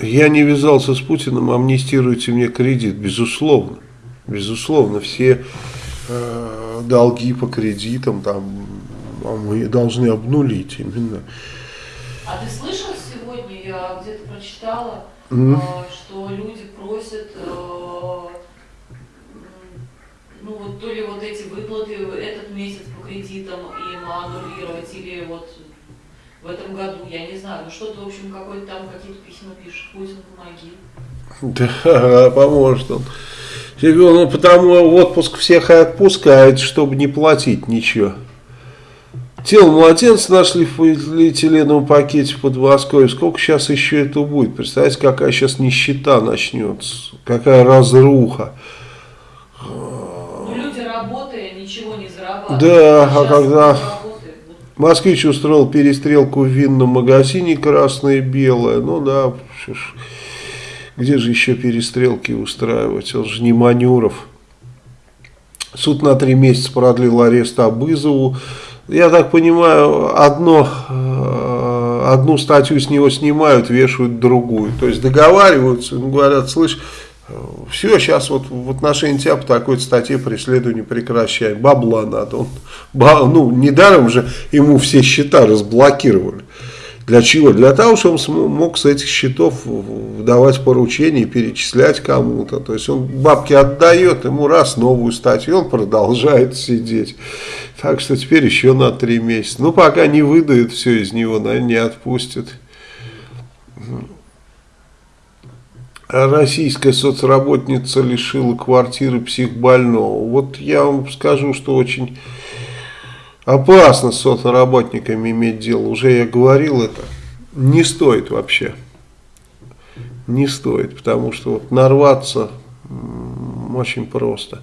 Я не вязался с Путиным, амнистируйте мне кредит, безусловно. Безусловно, все э, долги по кредитам там а мы должны обнулить именно. А ты слышал сегодня, я где-то прочитала, mm. э, что люди просят, э, ну вот то ли вот эти выплаты этот месяц по кредитам им аннулировать, или вот в этом году, я не знаю, ну что-то, в общем, какой-то там какие-то письма пишет, Путин, помоги. Да, поможет он. Ну, потому отпуск всех и отпускает, чтобы не платить ничего. Тело младенца нашли в полиэтиленовом пакете под Москвой. Сколько сейчас еще это будет? Представляете, какая сейчас нищета начнется? Какая разруха. Ну, люди работая, ничего не зарабатывают. Да, а когда... Москвич устроил перестрелку в винном магазине красное и белое. Ну да, где же еще перестрелки устраивать? Он же не Манюров. Суд на три месяца продлил арест Абызову. Я так понимаю, одно, э, одну статью с него снимают, вешают другую. То есть договариваются, говорят, слышь, все, сейчас вот в отношении тебя по такой статье преследование прекращаем. Бабла надо. Он, ба, ну, недаром же ему все счета разблокировали. Для чего? Для того, чтобы он мог с этих счетов давать поручения перечислять кому-то. То есть он бабки отдает, ему раз новую статью, он продолжает сидеть. Так что теперь еще на три месяца. Ну, пока не выдают все из него, наверное, не отпустят российская соцработница лишила квартиры психбольного. Вот я вам скажу, что очень опасно с соцработниками иметь дело. Уже я говорил это. Не стоит вообще. Не стоит, потому что вот нарваться очень просто.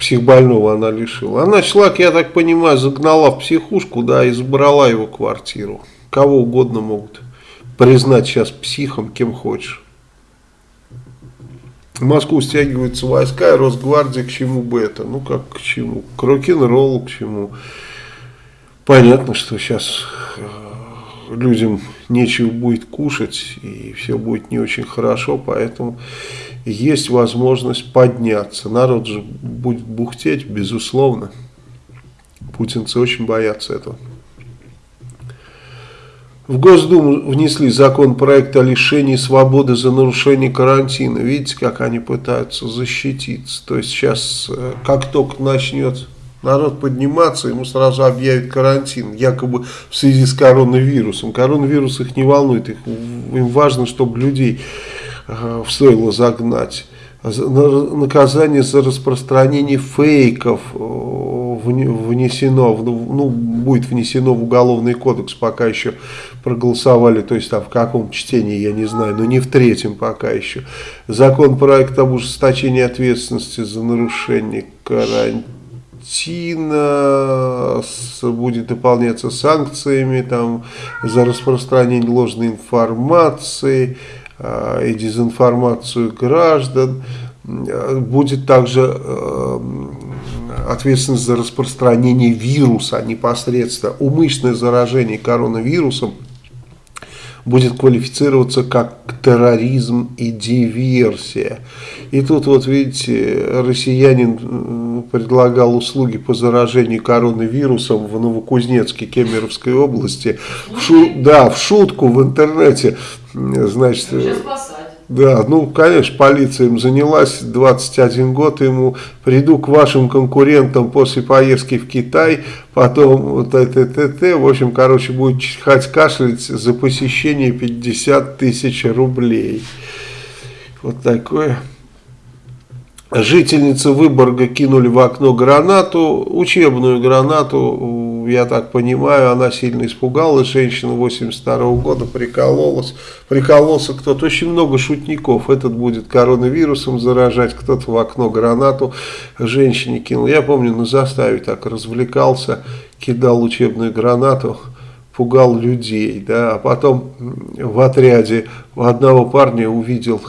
Психбольного она лишила. Она человек, я так понимаю, загнала в психушку, да, и забрала его квартиру. Кого угодно могут признать сейчас психом, кем хочешь. В Москву стягиваются войска и Росгвардия, к чему бы это? Ну, как к чему? К рок-н-роллу, к чему? Понятно, что сейчас э, людям нечего будет кушать, и все будет не очень хорошо, поэтому есть возможность подняться. Народ же будет бухтеть, безусловно. Путинцы очень боятся этого. В Госдуму внесли законопроект о лишении свободы за нарушение карантина. Видите, как они пытаются защититься. То есть сейчас, э, как только начнет народ подниматься, ему сразу объявят карантин, якобы в связи с коронавирусом. Коронавирус их не волнует, их, им важно, чтобы людей э, в стойло загнать наказание за распространение фейков э, внесено, ну, будет внесено в уголовный кодекс, пока еще проголосовали, то есть там в каком чтении, я не знаю, но не в третьем пока еще. Законопроект об ужесточении ответственности за нарушение карантина будет дополняться санкциями там, за распространение ложной информации, Э, и дезинформацию граждан. Будет также э, ответственность за распространение вируса непосредственно. Умышленное заражение коронавирусом будет квалифицироваться как терроризм и диверсия. И тут вот видите, россиянин предлагал услуги по заражению коронавирусом в Новокузнецке Кемеровской области. В шу, да, в шутку в интернете Значит, да, ну, конечно, полиция им занялась, 21 год ему, приду к вашим конкурентам после поездки в Китай, потом т, т, т, т, в общем, короче, будет чихать, кашлять за посещение 50 тысяч рублей. Вот такое. Жительница Выборга кинули в окно гранату, учебную гранату, я так понимаю, она сильно испугалась, женщина 82 -го года прикололась, прикололся кто-то, очень много шутников, этот будет коронавирусом заражать, кто-то в окно гранату женщине кинул, я помню на заставе так развлекался, кидал учебную гранату, пугал людей, да, а потом в отряде у одного парня увидел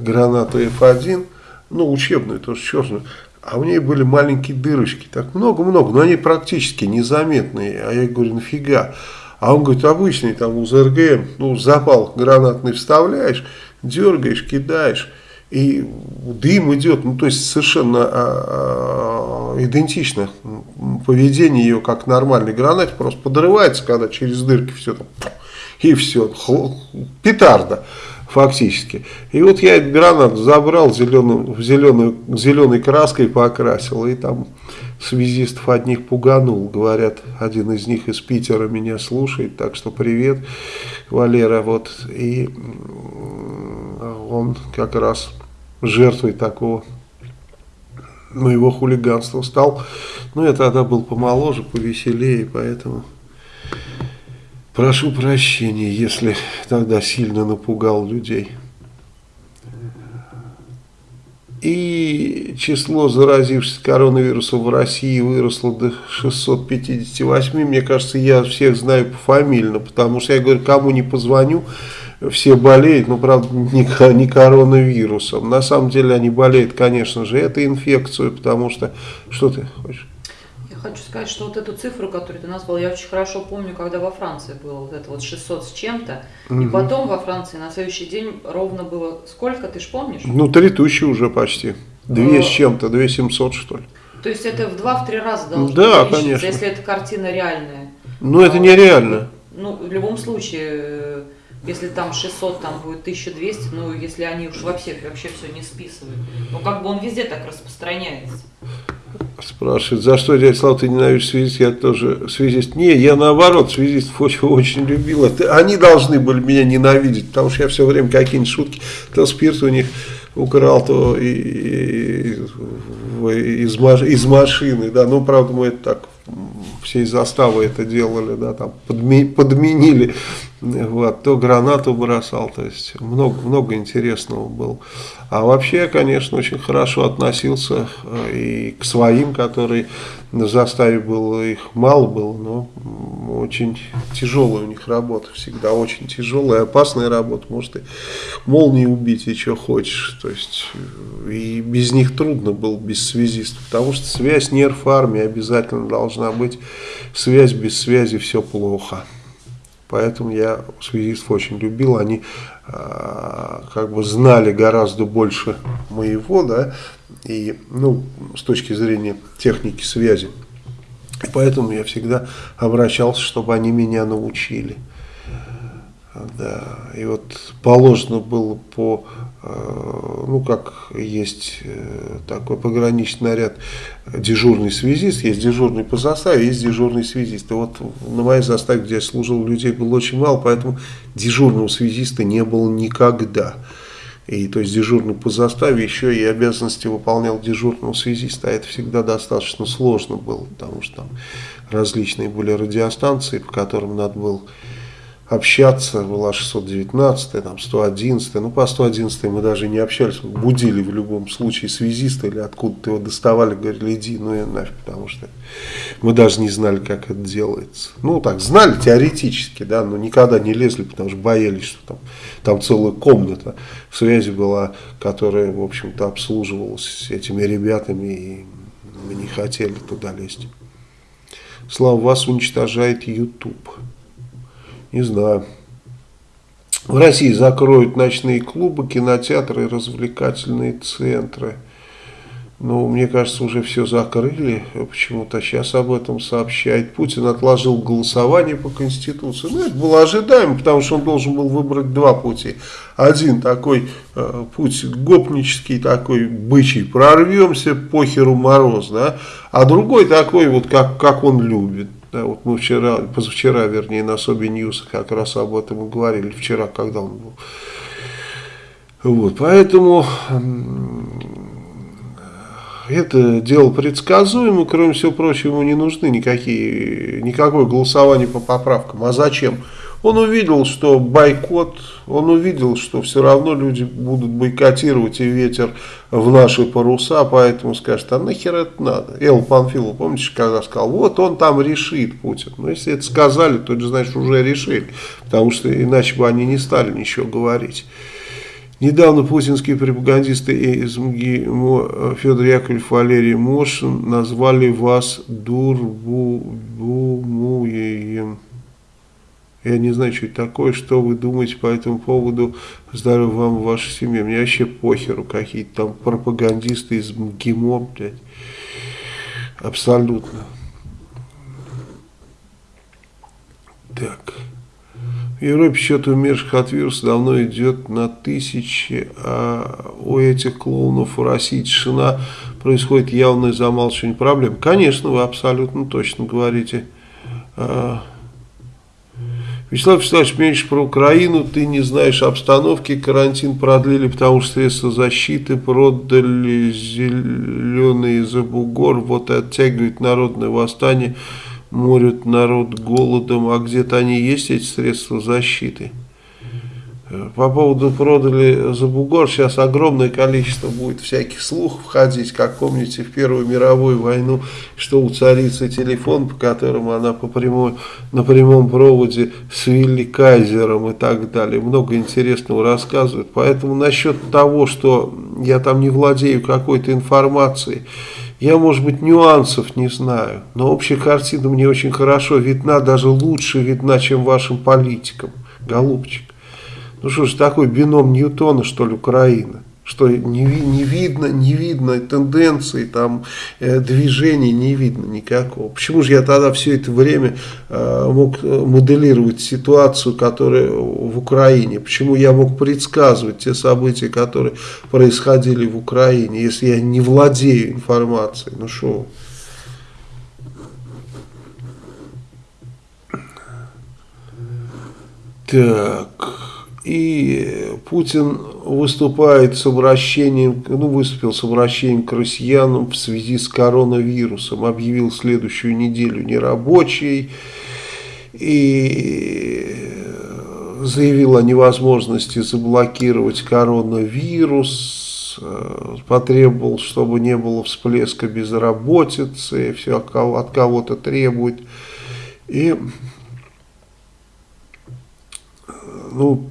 гранату F1, ну, учебную, тоже черную, а у нее были маленькие дырочки, так много-много, но они практически незаметные. А я говорю, нафига? А он говорит, обычный там у ЗРГ, ну, запал гранатный вставляешь, дергаешь, кидаешь, и дым идет, ну, то есть совершенно а, а, идентично поведение ее, как нормальный гранат, просто подрывается, когда через дырки все там, и все, петарда фактически. И вот я этот гранат забрал, зеленым, зеленую, зеленой краской покрасил, и там связистов одних пуганул. Говорят, один из них из Питера меня слушает, так что привет, Валера. Вот, и он как раз жертвой такого моего хулиганства стал. Ну, я тогда был помоложе, повеселее, поэтому... Прошу прощения, если тогда сильно напугал людей. И число заразившихся коронавирусом в России выросло до 658. Мне кажется, я всех знаю пофамильно, потому что я говорю, кому не позвоню, все болеют, но правда не, не коронавирусом. На самом деле они болеют, конечно же, этой инфекцией, потому что... Что ты хочешь? Хочу сказать, что вот эту цифру, которую ты назвал, я очень хорошо помню, когда во Франции было вот это вот 600 с чем-то, угу. и потом во Франции на следующий день ровно было сколько, ты же помнишь? Ну, 3000 уже почти, 2 с чем-то, 2700 что ли. То есть это в 2-3 раза должно да, конечно. если эта картина реальная. Ну, это нереально. Ну, в любом случае, если там 600, там будет 1200, ну, если они уж вообще, вообще все не списывают. Ну, как бы он везде так распространяется. Спрашивает, за что, дядя Слава, ты ненавидишь связист? Я тоже связист. Не, я наоборот, связистов очень, очень любил. Это, они должны были меня ненавидеть, потому что я все время какие-нибудь шутки, то спирт у них украл, то и, и, и, из, из машины. Да. Ну, правда, мы это так всей заставы это делали, да, там подми, подменили, вот, то гранату бросал, то есть много, много интересного было. А вообще конечно, очень хорошо относился э, и к своим, которые на заставе было, их мало было, но очень тяжелая у них работа, всегда очень тяжелая, опасная работа, может и молнии убить, и что хочешь, то есть и без них трудно было, без связистов, потому что связь нерв армии обязательно должна быть, связь без связи все плохо. Поэтому я связистов очень любил, они э, как бы знали гораздо больше моего, да, и, ну, с точки зрения техники связи. И поэтому я всегда обращался, чтобы они меня научили. Да, и вот положено было по ну, как есть э, такой пограничный наряд, дежурный связист, есть дежурный по заставе, есть дежурный связист. И вот на моей заставе, где я служил, людей было очень мало, поэтому дежурного связиста не было никогда. И то есть дежурный по заставе еще и обязанности выполнял дежурного связиста, а это всегда достаточно сложно было, потому что там различные были радиостанции, по которым надо было общаться, была 619, там 111, ну по 111 мы даже не общались, будили в любом случае связиста или откуда-то его доставали, говорили, иди, ну и нафиг, потому что мы даже не знали, как это делается. Ну так, знали теоретически, да, но никогда не лезли, потому что боялись, что там, там целая комната связи была, которая, в общем-то, обслуживалась этими ребятами, и мы не хотели туда лезть. Слава вас уничтожает YouTube. Не знаю. В России закроют ночные клубы, кинотеатры развлекательные центры. Ну, мне кажется, уже все закрыли. Почему-то сейчас об этом сообщает. Путин отложил голосование по Конституции. Ну, это было ожидаемо, потому что он должен был выбрать два пути. Один такой э, путь гопнический, такой бычий, прорвемся, похеру мороз, да. А другой такой, вот как, как он любит. Да, вот мы вчера, позавчера, вернее, на Sobi News как раз об этом и говорили, вчера, когда он был. Вот, поэтому это дело предсказуемо, кроме всего прочего, ему не нужны никакие, никакое голосование по поправкам. А зачем? Он увидел, что бойкот, он увидел, что все равно люди будут бойкотировать и ветер в наши паруса, поэтому скажет, а нахер это надо? Эл Панфилов, помните, когда сказал, вот он там решит Путин. Ну, если это сказали, то это значит уже решили, потому что иначе бы они не стали ничего говорить. Недавно путинские пропагандисты из МГИМО Федор Яковлев, Валерий Мошин назвали вас дурбумуем. Я не знаю, что это такое, что вы думаете по этому поводу. Здоровья вам и вашей семье. Мне вообще похеру какие-то там пропагандисты из МГИМО, блядь. Абсолютно. Так. В Европе счет умерших от вируса давно идет на тысячи, а у этих клоунов в России тишина происходит явное замалчивание проблем. Конечно, вы абсолютно точно говорите. А, Вячеслав Вячеславович, меньше про Украину, ты не знаешь обстановки, карантин продлили, потому что средства защиты продали. Зеленые за бугор, вот и оттягивает народное восстание, морят народ голодом, а где-то они есть, эти средства защиты. По поводу продали за бугор, сейчас огромное количество будет всяких слухов ходить, как помните в Первую мировую войну, что у царицы телефон, по которому она по прямой, на прямом проводе с Вилли Кайзером и так далее. Много интересного рассказывают. Поэтому насчет того, что я там не владею какой-то информацией, я, может быть, нюансов не знаю, но общая картина мне очень хорошо видна, даже лучше видна, чем вашим политикам, голубчик. Ну что ж, такой бином Ньютона, что ли, Украина? Что не, не видно, не видно тенденции, там, э, движений не видно никакого. Почему же я тогда все это время э, мог э, моделировать ситуацию, которая в Украине? Почему я мог предсказывать те события, которые происходили в Украине, если я не владею информацией? Ну что Так... И Путин выступает с обращением, ну, выступил с обращением к россиянам в связи с коронавирусом, объявил следующую неделю нерабочей и заявил о невозможности заблокировать коронавирус, потребовал, чтобы не было всплеска безработицы, все от кого-то требует. И ну,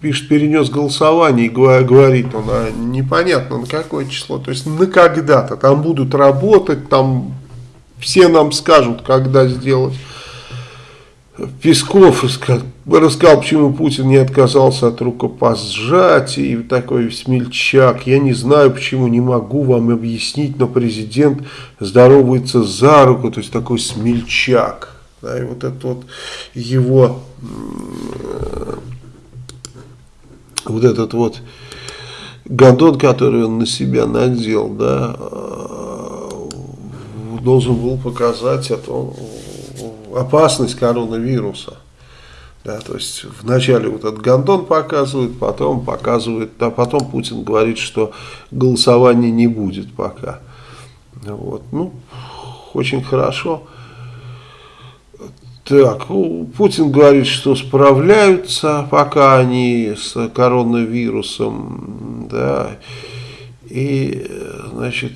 пишет, перенес голосование и говорит он, а непонятно на какое число, то есть на когда-то, там будут работать, там все нам скажут, когда сделать. Песков рассказал, почему Путин не отказался от рукопожатия, и такой смельчак. Я не знаю, почему, не могу вам объяснить, но президент здоровается за руку, то есть такой смельчак. Да, и вот это вот его вот этот вот гондон, который он на себя надел, да, должен был показать эту опасность коронавируса. Да, то есть вначале вот этот гондон показывает, потом показывает, а потом Путин говорит, что голосования не будет пока. Вот, ну, очень хорошо. Так, Путин говорит, что справляются пока они с коронавирусом, да, и, значит,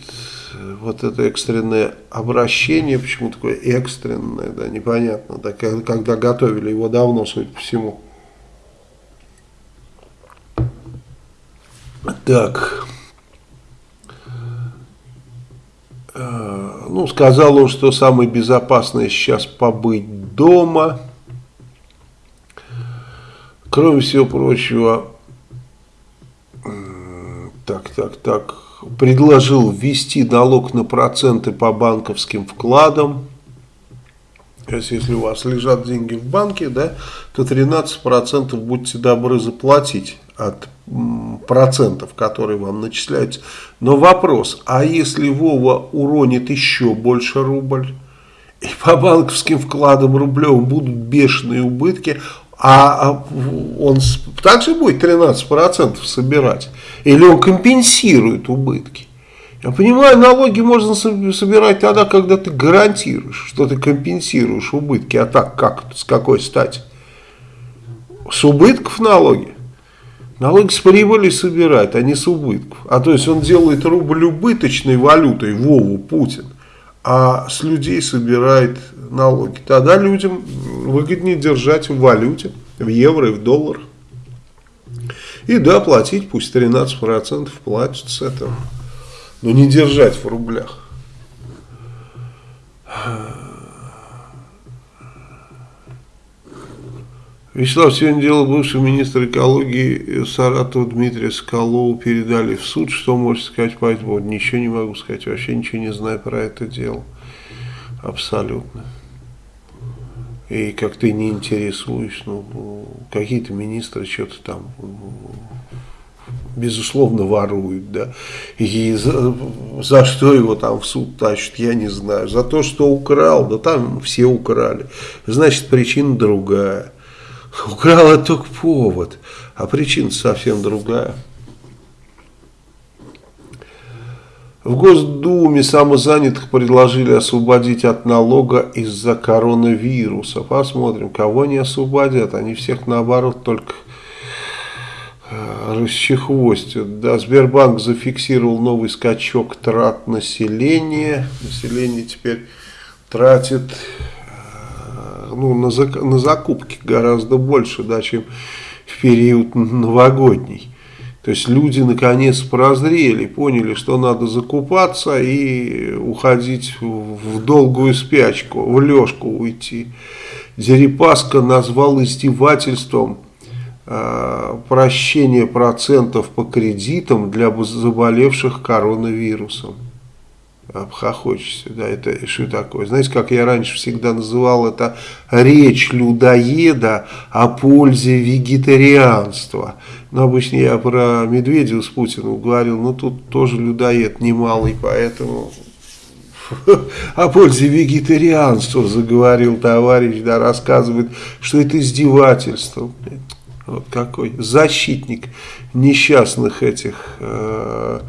вот это экстренное обращение, почему такое экстренное, да, непонятно, да, когда готовили его давно, судя по всему. Так. Э, ну, сказал он, что самое безопасное сейчас побыть дома. Кроме всего прочего, так, так, так, предложил ввести налог на проценты по банковским вкладам. То есть, если у вас лежат деньги в банке, да, то 13% будьте добры заплатить от процентов, которые вам начисляются. Но вопрос, а если Вова уронит еще больше рубль, и по банковским вкладам рублевым будут бешеные убытки, а, а он также будет 13% собирать? Или он компенсирует убытки? Я понимаю, налоги можно собирать тогда, когда ты гарантируешь, что ты компенсируешь убытки. А так как? С какой стати? С убытков налоги? Налоги с прибыли собирать, а не с убытков. А то есть он делает рубль убыточной валютой, Вову, Путин, а с людей собирает налоги. Тогда людям выгоднее держать в валюте, в евро и в долларах. И да, платить пусть 13% платят с этого. Но не держать в рублях. Вячеслав, сегодня дело бывшего министра экологии Саратова Дмитрия Соколова передали в суд. Что можете сказать по этому? Ничего не могу сказать, вообще ничего не знаю про это дело. Абсолютно. И как ты не интересуешь, ну, какие-то министры что-то там, безусловно, воруют, да, и за, за что его там в суд тащат, я не знаю, за то, что украл, да там все украли, значит, причина другая, украл это только повод, а причина совсем другая. В Госдуме самозанятых предложили освободить от налога из-за коронавируса. Посмотрим, кого они освободят. Они всех наоборот только э, расчехвостят. Да, Сбербанк зафиксировал новый скачок трат населения. Население теперь тратит ну, на, на закупки гораздо больше, да, чем в период новогодний. То есть люди наконец прозрели, поняли, что надо закупаться и уходить в долгую спячку, в лёжку уйти. Дерипаска назвал издевательством э, прощение процентов по кредитам для заболевших коронавирусом. Обхохочешься, да, это что такое? Знаете, как я раньше всегда называл это речь людоеда о пользе вегетарианства – но обычно я про Медведева с Путиным говорил, ну тут тоже людоед немалый, поэтому о пользе вегетарианства заговорил товарищ, да, рассказывает, что это издевательство. Вот какой защитник несчастных этих э,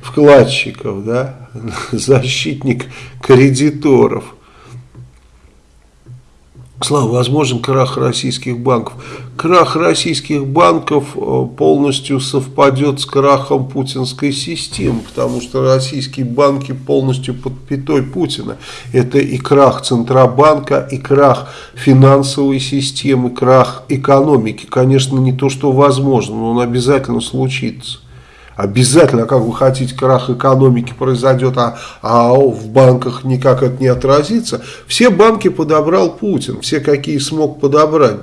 вкладчиков, да, защитник кредиторов. Слава, возможен крах российских банков. Крах российских банков э, полностью совпадет с крахом путинской системы, потому что российские банки полностью под пятой Путина. Это и крах Центробанка, и крах финансовой системы, крах экономики. Конечно, не то, что возможно, но он обязательно случится. Обязательно, как вы хотите, крах экономики произойдет, а, а в банках никак это не отразится. Все банки подобрал Путин, все какие смог подобрать,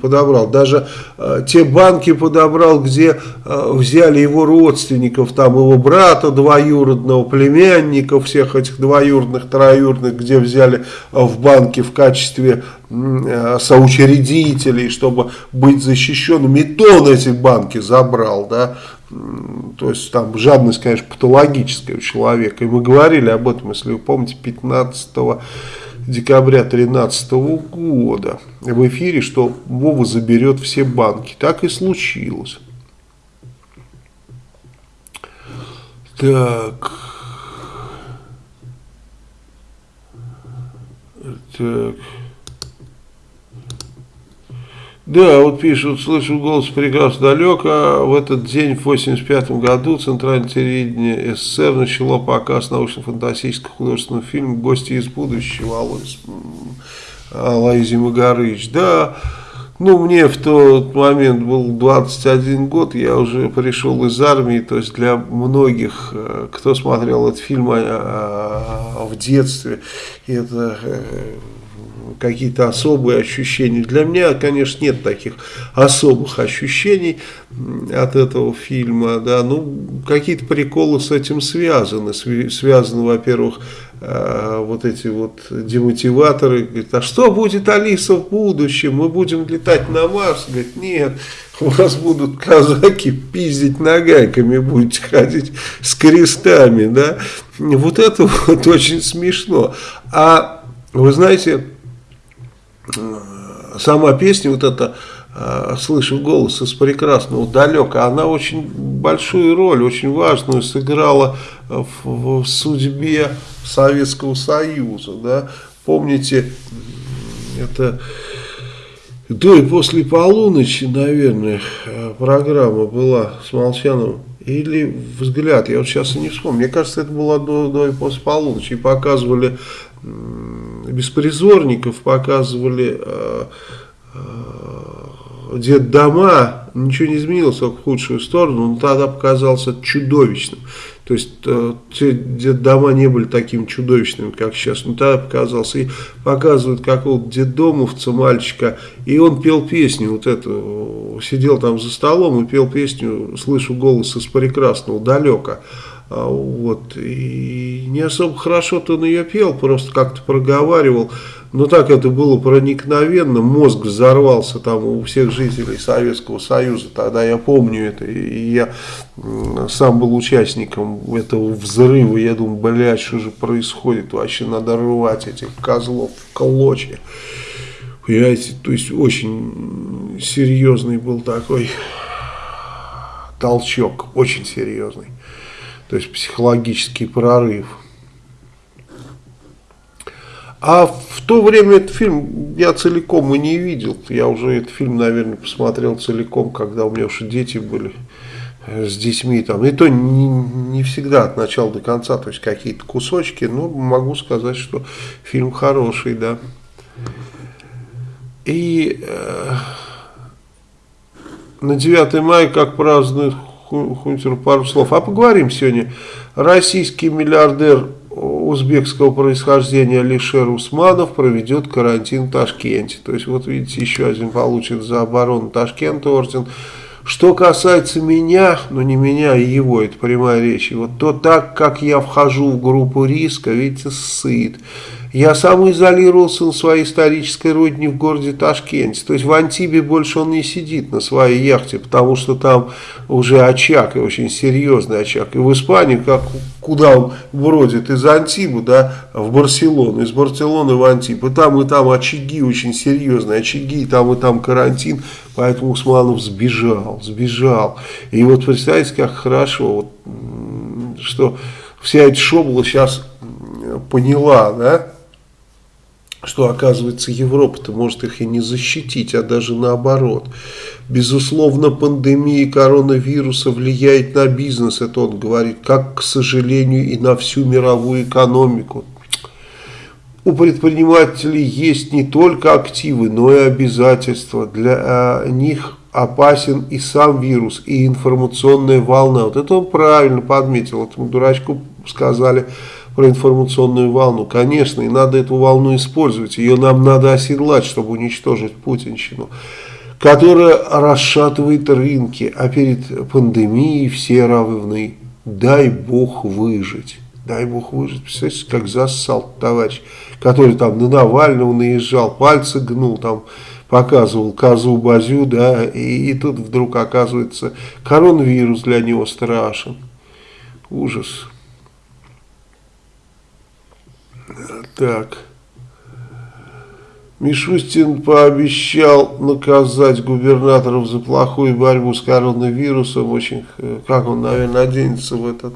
подобрал. Даже э, те банки подобрал, где э, взяли его родственников, там его брата двоюродного, племянников, всех этих двоюродных, троюродных, где взяли э, в банке в качестве э, соучредителей, чтобы быть защищенными. И то он эти банки забрал, да, то есть там жадность, конечно, патологическая у человека. И мы говорили об этом, если вы помните, 15 декабря 2013 года в эфире, что Вова заберет все банки. Так и случилось. Так. Так. Да, вот пишут, слышу голос прекрасно далеко. В этот день, в 85 году, Центральное телевидение СССР начало показ научно-фантастического художественного фильма «Гости из будущего» Алайзи Магарыч. Да, ну, мне в тот момент был 21 год, я уже пришел из армии, то есть для многих, э, кто смотрел этот фильм а, а, в детстве, это э, какие-то особые ощущения. Для меня, конечно, нет таких особых ощущений от этого фильма, да, ну, какие-то приколы с этим связаны, связаны, во-первых, э, вот эти вот демотиваторы, говорит, а что будет Алиса в будущем, мы будем летать на Марс, говорит, нет, у вас будут казаки пиздить нагайками, будете ходить с крестами, да, вот это вот очень смешно, а вы знаете, сама песня, вот эта э, «Слышу голос из прекрасного далека», она очень большую роль, очень важную сыграла в, в судьбе Советского Союза. Да? Помните, это до и после полуночи, наверное, программа была с Молчановым. Или взгляд, я вот сейчас и не вспомню. Мне кажется, это было до, до и после полуночи. И показывали беспризорников, показывали э, э, дома, ничего не изменилось только в худшую сторону, он тогда показался чудовищным. То есть э, детдома не были такими чудовищными, как сейчас, но тогда показался. И показывают какого-то детдомовца, мальчика, и он пел песню вот эту, сидел там за столом и пел песню «Слышу голос из прекрасного далека». А, вот, и не особо хорошо-то он ее пел, просто как-то проговаривал. Но так это было проникновенно, мозг взорвался там у всех жителей Советского Союза. Тогда я помню это, и я сам был участником этого взрыва. Я думаю, блядь, что же происходит? Вообще надо рвать этих козлов в клочья. Понимаете, то есть очень серьезный был такой толчок, очень серьезный то есть психологический прорыв. А в то время этот фильм я целиком и не видел. Я уже этот фильм, наверное, посмотрел целиком, когда у меня уже дети были с детьми. Там. И то не, не всегда от начала до конца, то есть какие-то кусочки. Но могу сказать, что фильм хороший, да. И э, на 9 мая, как празднуют Хунтер пару слов. А поговорим сегодня. Российский миллиардер узбекского происхождения Алишер Усманов проведет карантин в Ташкенте. То есть, вот видите, еще один получит за оборону Ташкента орден. Что касается меня, но не меня, а его, это прямая речь, вот то так, как я вхожу в группу риска, видите, сыт. Я сам изолировался на своей исторической родине в городе Ташкенте. То есть в Антибе больше он не сидит на своей яхте, потому что там уже очаг, и очень серьезный очаг. И в Испании, как, куда он бродит, из Антибы да, в Барселону, из Барселоны в Антиб. И там, и там очаги очень серьезные, очаги, и там, и там карантин. Поэтому Усманов сбежал, сбежал. И вот представьте, как хорошо, вот, что вся эта шобла сейчас поняла, да, что, оказывается, Европа-то может их и не защитить, а даже наоборот. Безусловно, пандемия коронавируса влияет на бизнес, это он говорит, как, к сожалению, и на всю мировую экономику. У предпринимателей есть не только активы, но и обязательства. Для а, них опасен и сам вирус, и информационная волна. Вот это он правильно подметил, этому дурачку сказали – про информационную волну. Конечно, и надо эту волну использовать. Ее нам надо оседлать, чтобы уничтожить путинщину, которая расшатывает рынки. А перед пандемией все равны. Дай бог выжить. Дай бог выжить. Представляете, как зассал товарищ, который там на Навального наезжал, пальцы гнул, там показывал козу-базю, да, и, и тут вдруг оказывается коронавирус для него страшен. Ужас. Так. Мишустин пообещал наказать губернаторов за плохую борьбу с коронавирусом. Очень, э, как он, наверное, оденется в этот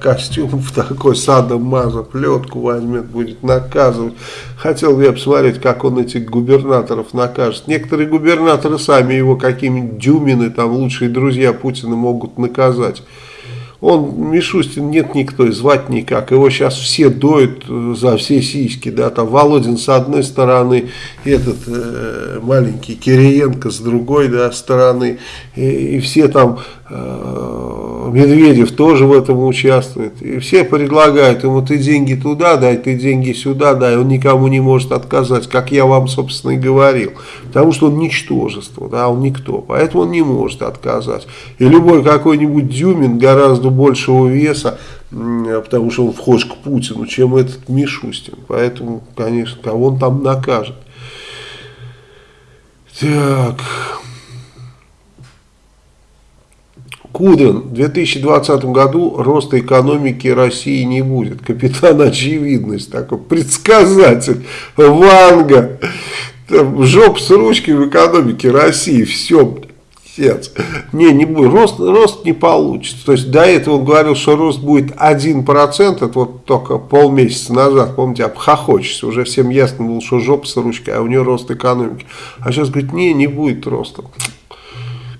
костюм, в такой садом маза, плетку возьмет, будет наказывать. Хотел бы я посмотреть, как он этих губернаторов накажет. Некоторые губернаторы сами его какими-нибудь дюмины, там лучшие друзья Путина могут наказать. Он, Мишустин, нет никто, звать никак. Его сейчас все доют э, за все сиськи. Да, там Володин с одной стороны, этот э, маленький Кириенко с другой да, стороны. И, и все там Медведев тоже в этом участвует. И все предлагают ему, ты деньги туда дай, ты деньги сюда дай. Он никому не может отказать, как я вам, собственно, и говорил. Потому что он ничтожество, да, он никто. Поэтому он не может отказать. И любой какой-нибудь Дюмин гораздо большего веса, потому что он вхож к Путину, чем этот Мишустин. Поэтому, конечно, кого он там накажет. Так... Кудрин, в 2020 году роста экономики России не будет. Капитан очевидность, такой предсказатель, Ванга. Жоп с ручкой в экономике России, все, Отец. Не, не будет. Рост, рост не получится. То есть до этого он говорил, что рост будет 1%, это вот только полмесяца назад, помните, обхохочется. Уже всем ясно было, что жопа с ручкой, а у нее рост экономики. А сейчас говорит, не, не будет роста.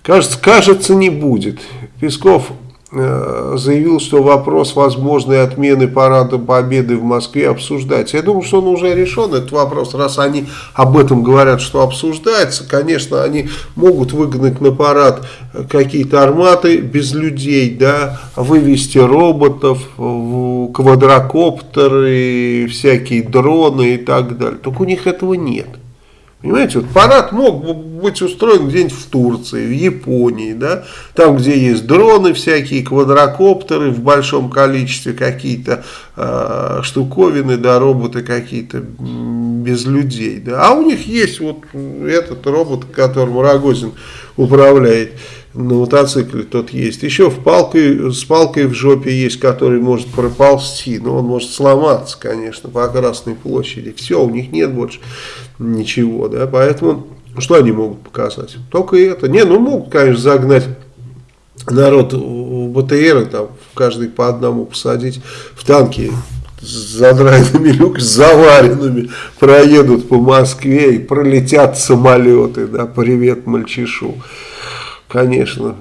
Кажется, кажется, не будет. Песков э, заявил, что вопрос возможной отмены парада Победы в Москве обсуждается. Я думаю, что он уже решен, этот вопрос, раз они об этом говорят, что обсуждается. Конечно, они могут выгнать на парад какие-то арматы без людей, да, вывести роботов, квадрокоптеры, всякие дроны и так далее. Только у них этого нет. Понимаете, вот парад мог быть устроен где-нибудь в Турции, в Японии, да, там, где есть дроны всякие, квадрокоптеры в большом количестве, какие-то э, штуковины, да, роботы какие-то без людей, да, а у них есть вот этот робот, которым Рогозин управляет на мотоцикле тот есть. Еще в палкой, с палкой в жопе есть, который может проползти, но он может сломаться, конечно, по Красной площади. Все, у них нет больше ничего, да, поэтому что они могут показать? Только это. Не, ну могут, конечно, загнать народ в БТР, там, каждый по одному посадить в танки с задраенными люками, с заваренными, проедут по Москве и пролетят самолеты, да, привет мальчишу. Конечно,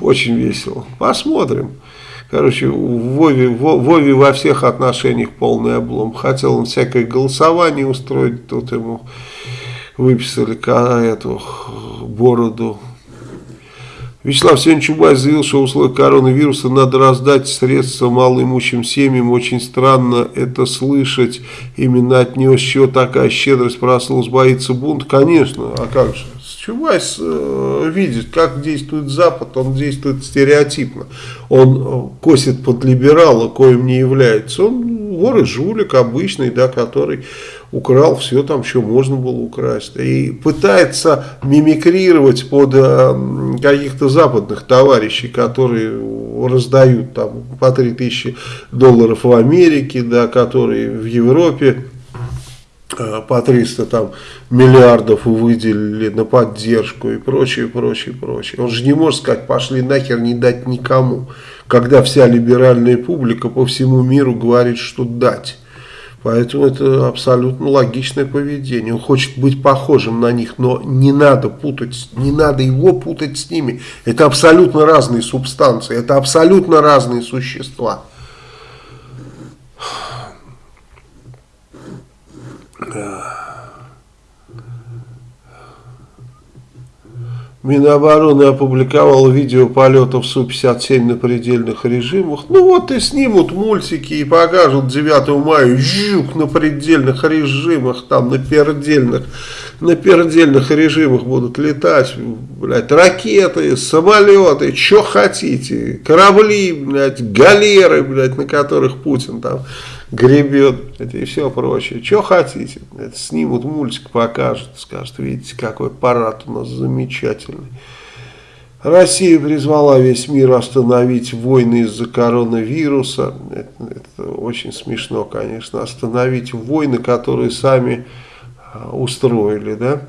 очень весело. Посмотрим. Короче, Вове, Вове во всех отношениях полный облом. Хотел он всякое голосование устроить, тут ему выписали эту бороду. Вячеслав сегодня Чубайс заявил, что в условиях коронавируса надо раздать средства малоимущим семьям. Очень странно это слышать. Именно от него еще такая щедрость проснулась, боится бунт. Конечно, а как же? Чубайс э, видит, как действует Запад, он действует стереотипно. Он э, косит под либерала, коим не является. Он вор и жулик обычный, да, который украл все там, что можно было украсть. И пытается мимикрировать под э, каких-то западных товарищей, которые раздают там по 3000 долларов в Америке, да, которые в Европе по 300 там, миллиардов выделили на поддержку и прочее, прочее, прочее. Он же не может сказать, пошли нахер не дать никому, когда вся либеральная публика по всему миру говорит, что дать. Поэтому это абсолютно логичное поведение. Он хочет быть похожим на них, но не надо путать, не надо его путать с ними. Это абсолютно разные субстанции, это абсолютно разные существа. Минобороны опубликовал видео полетов Су-57 на предельных режимах. Ну вот и снимут мультики и покажут 9 мая. Жук на предельных режимах, там на пердельных, на пердельных режимах будут летать, блядь, ракеты, самолеты, что хотите, корабли, блядь, галеры, блядь, на которых Путин там гребет. и все прочее. Что хотите, это снимут мультик, покажут, скажут, видите, какой парад у нас замечательный. Россия призвала весь мир остановить войны из-за коронавируса. Это, это очень смешно, конечно. Остановить войны, которые сами а, устроили, да.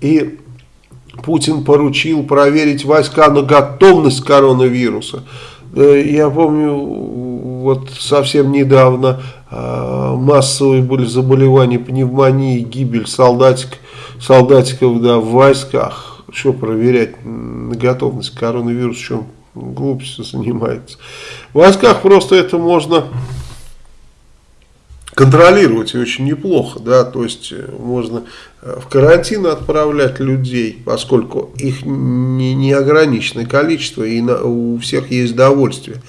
И Путин поручил проверить войска на готовность коронавируса. Я помню, вот совсем недавно э, массовые были заболевания пневмонии, гибель солдатик, солдатиков да, в войсках. Что проверять на готовность коронавируса, чем глупостью занимается. В войсках просто это можно контролировать и очень неплохо, да, то есть э, можно э, в карантин отправлять людей, поскольку их не, неограниченное количество и на, у всех есть довольствие.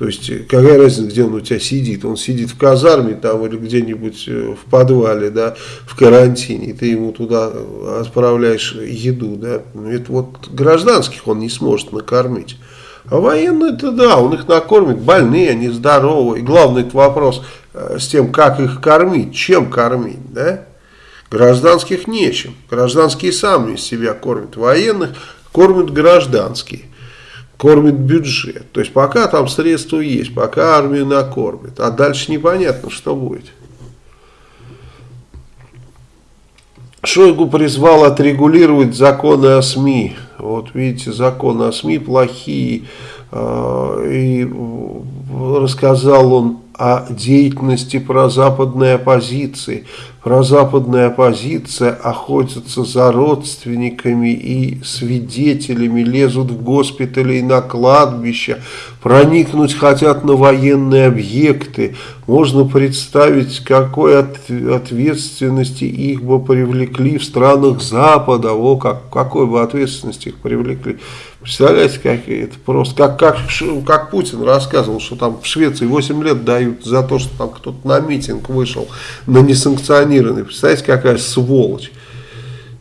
То есть, э, какая разница, где он у тебя сидит? Он сидит в казарме там или где-нибудь в подвале, да, в карантине, и ты ему туда отправляешь еду, да. Это вот гражданских он не сможет накормить. А военные, это да, он их накормит, больные, они здоровые. И главный это вопрос – Э, с тем, как их кормить, чем кормить, да? Гражданских нечем. Гражданские сами себя кормят. Военных кормят гражданские. Кормит бюджет. То есть пока там средства есть, пока армию накормит. А дальше непонятно, что будет. Шойгу призвал отрегулировать законы о СМИ. Вот видите, законы о СМИ плохие. Э, и рассказал он о деятельности прозападной оппозиции. Прозападная оппозиция охотится за родственниками и свидетелями, лезут в госпитали и на кладбища, проникнуть хотят на военные объекты. Можно представить, какой от, ответственности их бы привлекли в странах Запада, о, как, какой бы ответственности их привлекли. Представляете, как это просто, как, как, как Путин рассказывал, что там в Швеции 8 лет дают за то, что там кто-то на митинг вышел, на несанкционированный. Представляете, какая сволочь.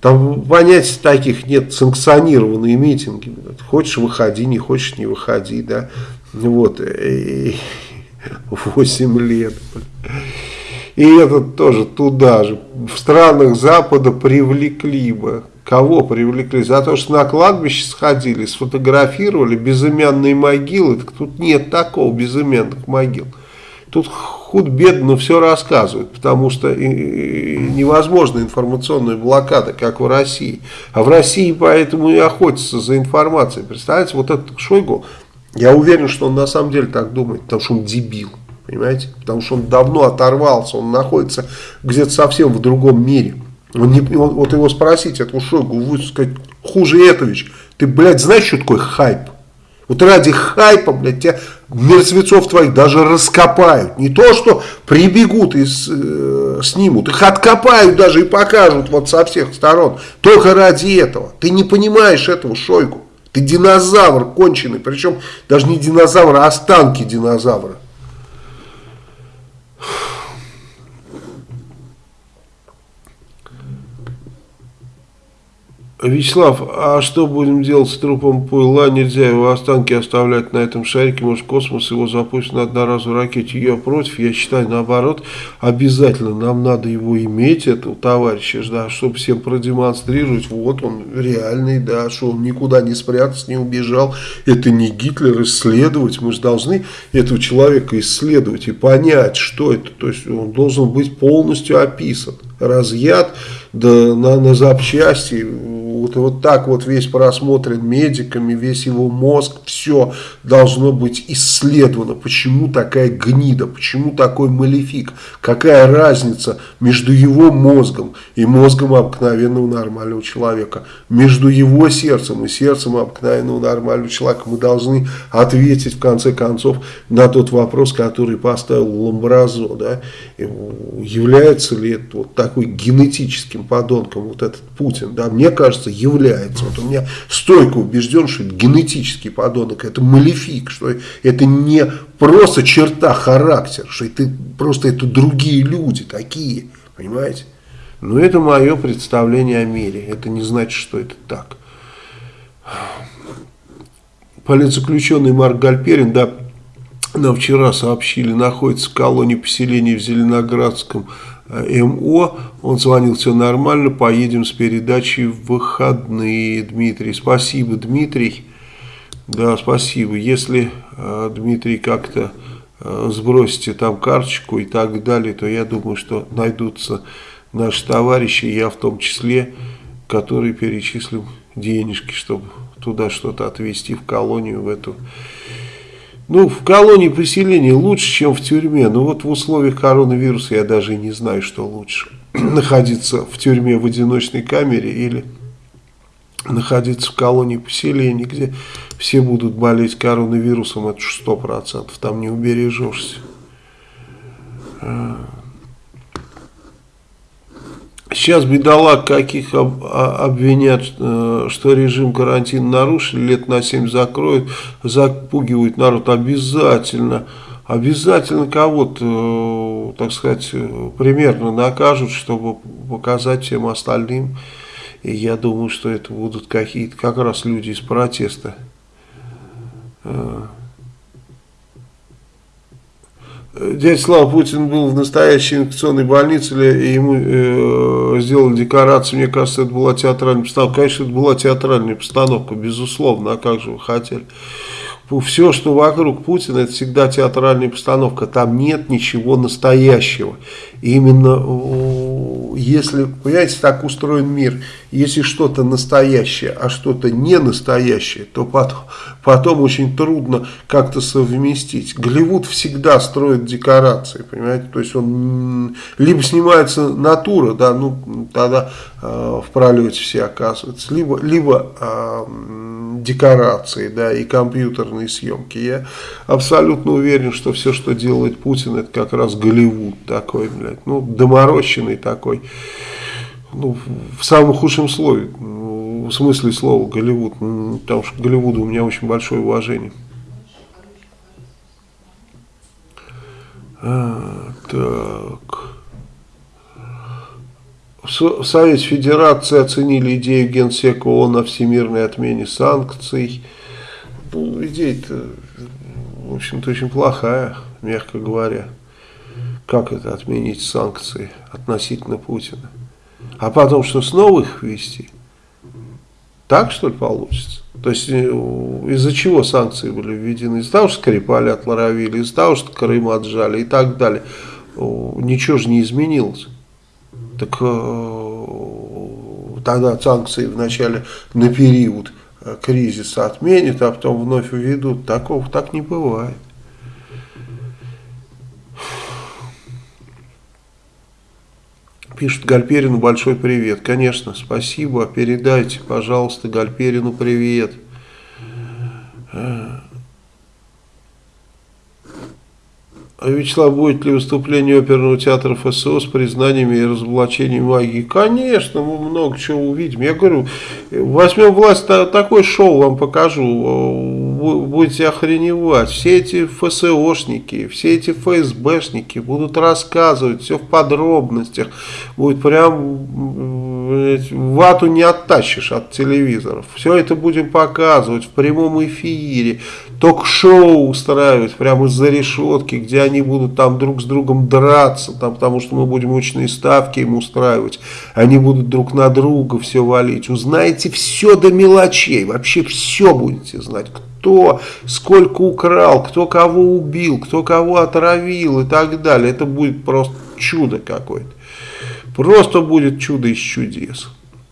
Там понятий таких нет, санкционированные митинги. Хочешь выходи, не хочешь не выходи, да. Вот, 8 лет. И этот тоже туда же, в странах Запада привлекли бы Кого привлекли? За то, что на кладбище сходили, сфотографировали безымянные могилы. Так тут нет такого безымянных могил. Тут худ-бедно все рассказывают, потому что невозможна информационная блокада, как в России. А в России поэтому и охотятся за информацией. Представляете, вот этот Шойгу, я уверен, что он на самом деле так думает, потому что он дебил. Понимаете? Потому что он давно оторвался, он находится где-то совсем в другом мире. Он не, вот его спросить, этого Шойгу, вы сказать, хуже Этович, ты, блядь, знаешь, что такое хайп? Вот ради хайпа, блядь, тебя мертвецов твоих даже раскопают. Не то, что прибегут и с, э, снимут, их откопают даже и покажут вот со всех сторон. Только ради этого. Ты не понимаешь этого, Шойгу. Ты динозавр конченый, причем даже не динозавр, а останки динозавра. Вячеслав, а что будем делать с трупом Пуйла? Нельзя его останки оставлять на этом шарике. Может, космос его запустит на одноразовой ракете. Я против, я считаю, наоборот, обязательно нам надо его иметь, этого товарища, да, чтобы всем продемонстрировать, вот он реальный, да, что он никуда не спрятался, не убежал. Это не Гитлер, исследовать. Мы же должны этого человека исследовать и понять, что это. То есть он должен быть полностью описан, разъят да, на, на запчасти, вот, вот так вот весь просмотрен медиками, весь его мозг, все должно быть исследовано. Почему такая гнида, почему такой малефик, какая разница между его мозгом и мозгом обыкновенного нормального человека, между его сердцем и сердцем обыкновенного нормального человека. Мы должны ответить в конце концов на тот вопрос, который поставил Ламбразо, да, является ли это вот такой генетическим подонком вот этот Путин, да, мне кажется, является. Вот у меня стойко убежден, что это генетический подонок, это малефик, что это не просто черта характера, что это просто это другие люди такие, понимаете? Но это мое представление о мире, это не значит, что это так. Политзаключенный Марк Гальперин, да, нам вчера сообщили, находится в колонии поселения в Зеленоградском МО. Он звонил, все нормально, поедем с передачей в выходные, Дмитрий. Спасибо, Дмитрий. Да, спасибо. Если, э, Дмитрий, как-то э, сбросите там карточку и так далее, то я думаю, что найдутся наши товарищи, я в том числе, которые перечислим денежки, чтобы туда что-то отвезти в колонию, в эту ну, в колонии поселения лучше, чем в тюрьме. Но вот в условиях коронавируса я даже не знаю, что лучше. Находиться в тюрьме в одиночной камере или находиться в колонии поселения, где все будут болеть коронавирусом, это сто процентов, там не убережешься. Сейчас бедолаг каких а, обвинят, э, что режим карантина нарушили, лет на 7 закроют, запугивают народ обязательно. Обязательно кого-то, э, так сказать, примерно накажут, чтобы показать всем остальным. И я думаю, что это будут какие-то как раз люди из протеста. Дядя Слава Путин был в настоящей инфекционной больнице, и ему э, сделали декорацию, мне кажется, это была театральная постановка. Конечно, это была театральная постановка, безусловно, а как же вы хотели все, что вокруг Путина, это всегда театральная постановка. Там нет ничего настоящего. Именно если, понимаете, так устроен мир, если что-то настоящее, а что-то не настоящее, то потом, очень трудно как-то совместить. Голливуд всегда строит декорации, понимаете, то есть он либо снимается натура, да, ну тогда э, в пролете все оказываются, либо, либо э, декорации, да, и компьютерные съемки. Я абсолютно уверен, что все, что делает Путин, это как раз Голливуд такой, блядь, ну, доморощенный такой, ну, в самом худшем слове, ну, в смысле слова Голливуд, потому что Голливуду у меня очень большое уважение. А, так... В Совете Федерации оценили идею Генсека ООН о всемирной отмене санкций. Ну, идея-то, в общем-то, очень плохая, мягко говоря. Как это отменить санкции относительно Путина? А потом что, снова их ввести? Так, что ли, получится? То есть, э, из-за чего санкции были введены? Из-за того, что Скрипали отлоровили, из-за того, что Крым отжали и так далее. Ничего же не изменилось. Так э, тогда санкции вначале на период э, кризиса отменят, а потом вновь введут. Такого так не бывает. Пишет Гальперину большой привет. Конечно, спасибо. Передайте, пожалуйста, Гальперину привет. Э, А Вячеслав, будет ли выступление оперного театра ФСО с признаниями и разоблачением магии? Конечно, мы много чего увидим. Я говорю, возьмем власть, такое шоу вам покажу, будете охреневать. Все эти ФСОшники, все эти ФСБшники будут рассказывать все в подробностях. Будет прям, вату не оттащишь от телевизоров. Все это будем показывать в прямом эфире ток-шоу устраивать прямо из-за решетки, где они будут там друг с другом драться, там, потому что мы будем очные ставки им устраивать. Они будут друг на друга все валить. Узнаете все до мелочей, вообще все будете знать. Кто сколько украл, кто кого убил, кто кого отравил и так далее. Это будет просто чудо какое-то. Просто будет чудо из чудес.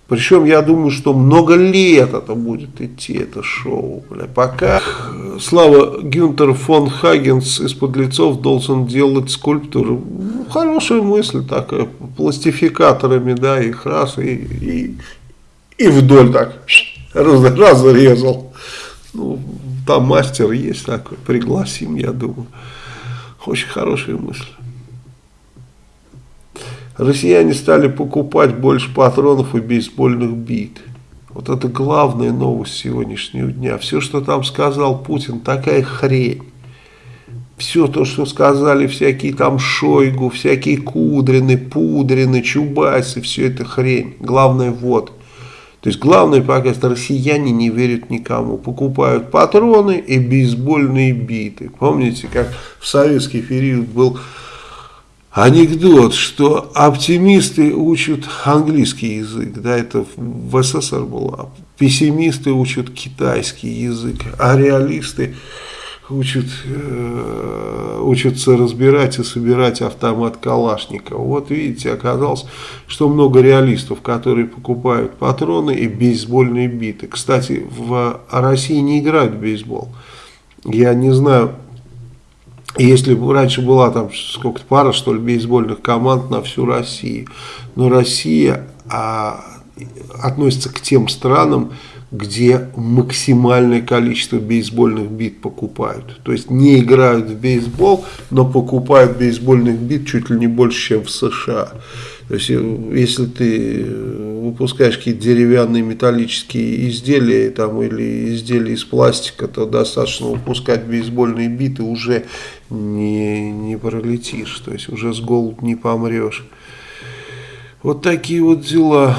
Причем я думаю, что много лет это будет идти, это шоу. Бля. Пока Слава Гюнтер фон Хагенс из подлецов должен делать скульптуру. Ну, хорошая мысль такая, пластификаторами, да, их раз и, и, и вдоль так раз, разрезал. Ну, там мастер есть такой, пригласим, я думаю. Очень хорошая мысль россияне стали покупать больше патронов и бейсбольных бит. Вот это главная новость сегодняшнего дня. Все, что там сказал Путин, такая хрень. Все то, что сказали всякие там Шойгу, всякие Кудрины, Пудрины, Чубайсы, все это хрень. Главное вот, То есть главное пока что россияне не верят никому. Покупают патроны и бейсбольные биты. Помните, как в советский период был анекдот, что оптимисты учат английский язык, да, это в СССР было, пессимисты учат китайский язык, а реалисты учат, э, учатся разбирать и собирать автомат Калашникова. Вот видите, оказалось, что много реалистов, которые покупают патроны и бейсбольные биты. Кстати, в России не играют в бейсбол. Я не знаю, если раньше была там сколько-то пара, что ли, бейсбольных команд на всю Россию. Но Россия а, относится к тем странам, где максимальное количество бейсбольных бит покупают. То есть не играют в бейсбол, но покупают бейсбольных бит чуть ли не больше, чем в США. То есть если ты выпускаешь какие-то деревянные металлические изделия там, или изделия из пластика, то достаточно выпускать бейсбольные биты, уже не, не пролетишь, то есть уже с голоду не помрешь. Вот такие вот дела.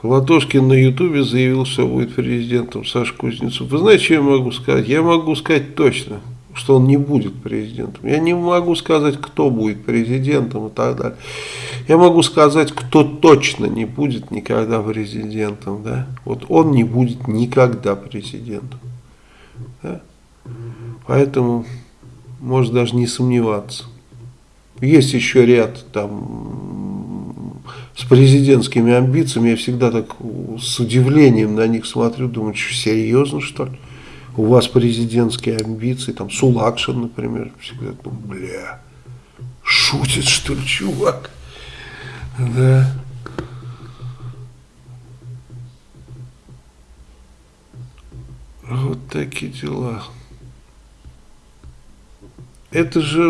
Платошкин на ютубе заявил, что будет президентом Саша Кузнецов. Вы знаете, что я могу сказать? Я могу сказать точно, что он не будет президентом. Я не могу сказать, кто будет президентом и так далее. Я могу сказать, кто точно не будет никогда президентом. Да? Вот он не будет никогда президентом. Да? Поэтому может даже не сомневаться. Есть еще ряд там с президентскими амбициями, я всегда так с удивлением на них смотрю, думаю, что серьезно что ли? У вас президентские амбиции, там Сулакшин, например, всегда думаю, бля, шутит что ли чувак? Да. Вот такие дела. Это же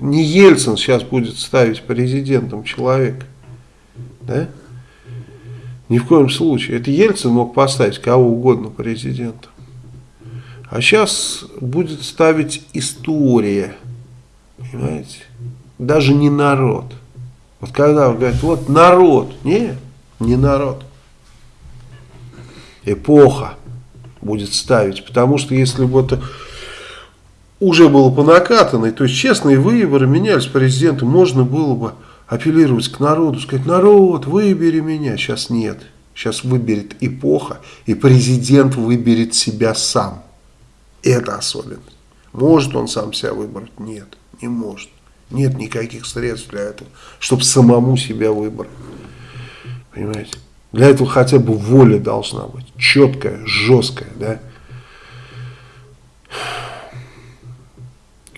не Ельцин сейчас будет ставить президентом человек. Да? Ни в коем случае. Это Ельцин мог поставить кого угодно президентом. А сейчас будет ставить история. Понимаете? Даже не народ. Вот когда он говорит, вот народ. Не, не народ. Эпоха будет ставить. Потому что если бы это уже было по накатанной, то есть честные выборы менялись президентом, можно было бы апеллировать к народу, сказать, народ, выбери меня. Сейчас нет. Сейчас выберет эпоха, и президент выберет себя сам. Это особенность. Может он сам себя выбрать? Нет, не может. Нет никаких средств для этого, чтобы самому себя выбрать. Понимаете? Для этого хотя бы воля должна быть. Четкая, жесткая, да?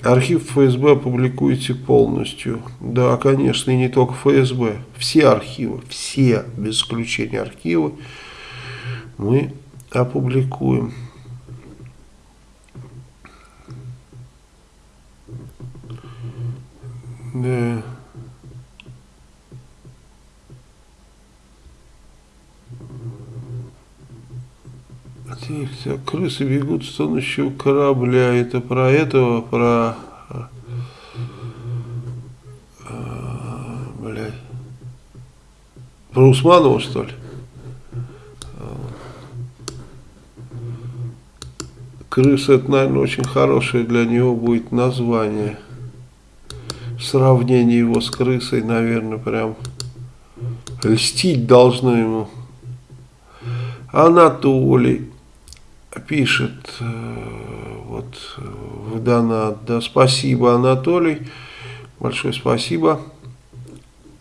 Архив ФСБ опубликуете полностью. Да, конечно, и не только ФСБ. Все архивы, все, без исключения архивы, мы опубликуем. Да. Так, крысы бегут с тонущего корабля. Это про этого, про... А. Про Усманова, что ли? Крыса, это, наверное, очень хорошее для него будет название. Сравнение его с крысой, наверное, прям льстить должно ему. Анатолий пишет э, вот в донат, да, спасибо, Анатолий, большое спасибо.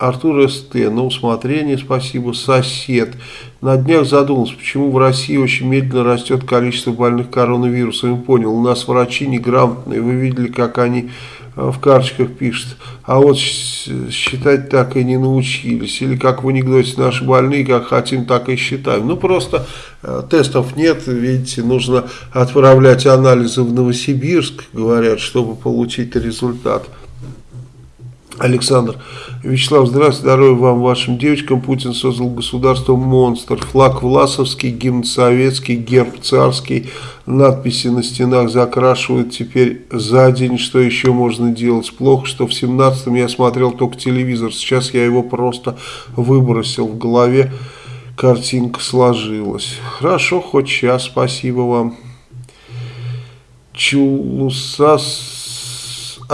Артур СТ, на усмотрение, спасибо. Сосед. На днях задумался, почему в России очень медленно растет количество больных коронавирусом. Понял, у нас врачи неграмотные. Вы видели, как они в карточках пишет, а вот считать так и не научились, или как в анекдоте наши больные, как хотим, так и считаем. Ну просто э, тестов нет, видите, нужно отправлять анализы в Новосибирск, говорят, чтобы получить результат. Александр. Вячеслав, здравствуйте, здоровья вам, вашим девочкам. Путин создал государство монстр. Флаг власовский, гимн советский, герб царский. Надписи на стенах закрашивают теперь за день. Что еще можно делать? Плохо, что в 17-м я смотрел только телевизор. Сейчас я его просто выбросил в голове. Картинка сложилась. Хорошо, хоть сейчас, спасибо вам. Чулусас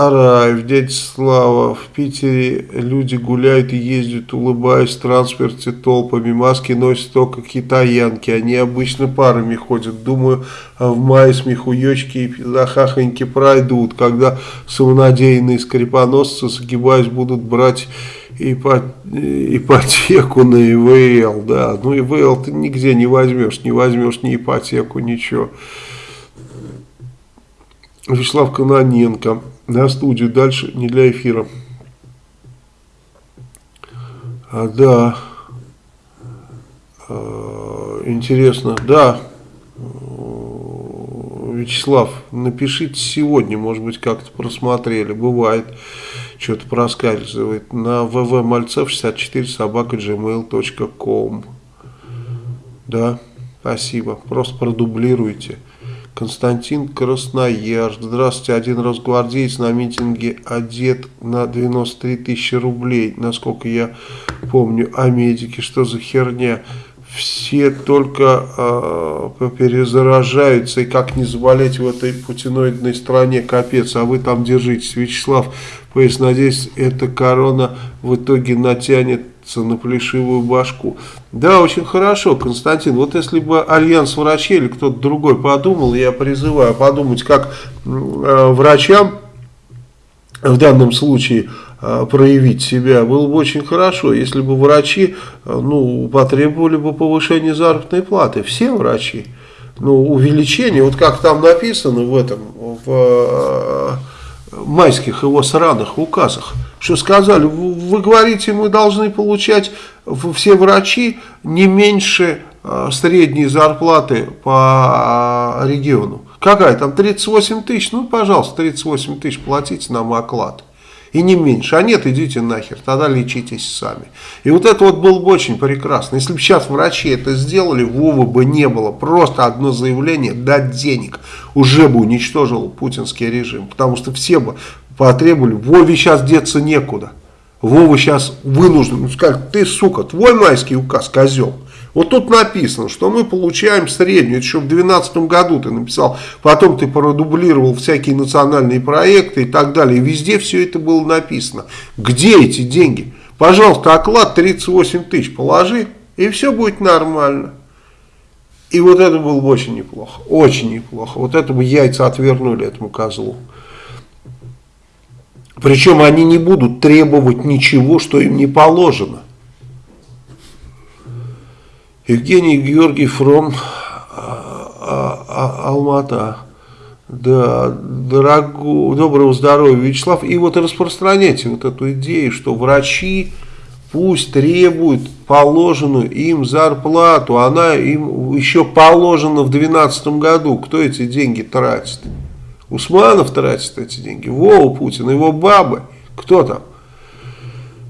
Араев, дядя Слава, в Питере люди гуляют и ездят, улыбаясь в транспорте толпами, маски носят только китаянки, они обычно парами ходят, думаю, в мае смехуечки и захахоньки пройдут, когда самонадеянные скрипоносцы, загибаясь, будут брать ипотеку на ИВЛ, да, ну ИВЛ ты нигде не возьмешь, не возьмешь ни ипотеку, ничего. Вячеслав Каноненко на студию, дальше не для эфира. А, да, а, интересно, да, Вячеслав, напишите сегодня, может быть, как-то просмотрели, бывает, что-то проскальзывает, на vvmальцев64 собака gmail.com, да, спасибо, просто продублируйте. Константин Красноярск. Здравствуйте, один росгвардеец на митинге одет на 93 тысячи рублей. Насколько я помню, а медики, что за херня? Все только э, перезаражаются, и как не заболеть в этой путиноидной стране, капец, а вы там держитесь. Вячеслав, пояс, надеюсь, эта корона в итоге натянет на плешивую башку. Да, очень хорошо, Константин. Вот если бы Альянс врачей или кто-то другой подумал, я призываю подумать, как э, врачам в данном случае э, проявить себя, было бы очень хорошо, если бы врачи э, ну, потребовали бы повышения заработной платы. Все врачи. Ну, увеличение, вот как там написано в этом, в э, майских его сраных указах, что сказали, вы говорите, мы должны получать все врачи не меньше а, средней зарплаты по а, региону. Какая там, 38 тысяч? Ну, пожалуйста, 38 тысяч платите нам оклад. И не меньше. А нет, идите нахер, тогда лечитесь сами. И вот это вот было бы очень прекрасно. Если бы сейчас врачи это сделали, Вовы бы не было. Просто одно заявление, дать денег. Уже бы уничтожил путинский режим. Потому что все бы потребовали, Вове сейчас деться некуда. Вова сейчас вынужден, ну, сказать, ты, сука, твой майский указ, козел. Вот тут написано, что мы получаем среднюю, это еще в 2012 году ты написал, потом ты продублировал всякие национальные проекты и так далее, везде все это было написано. Где эти деньги? Пожалуйста, оклад 38 тысяч положи, и все будет нормально. И вот это было бы очень неплохо, очень неплохо. Вот это бы яйца отвернули этому козлу. Причем они не будут требовать ничего, что им не положено. Евгений Георгий Фром, а, а, а, Алмата. Да, дорогу, доброго здоровья, Вячеслав. И вот распространяйте вот эту идею, что врачи пусть требуют положенную им зарплату. Она им еще положена в 2012 году. Кто эти деньги тратит? Усманов тратит эти деньги, Вова Путин, его бабы, кто там?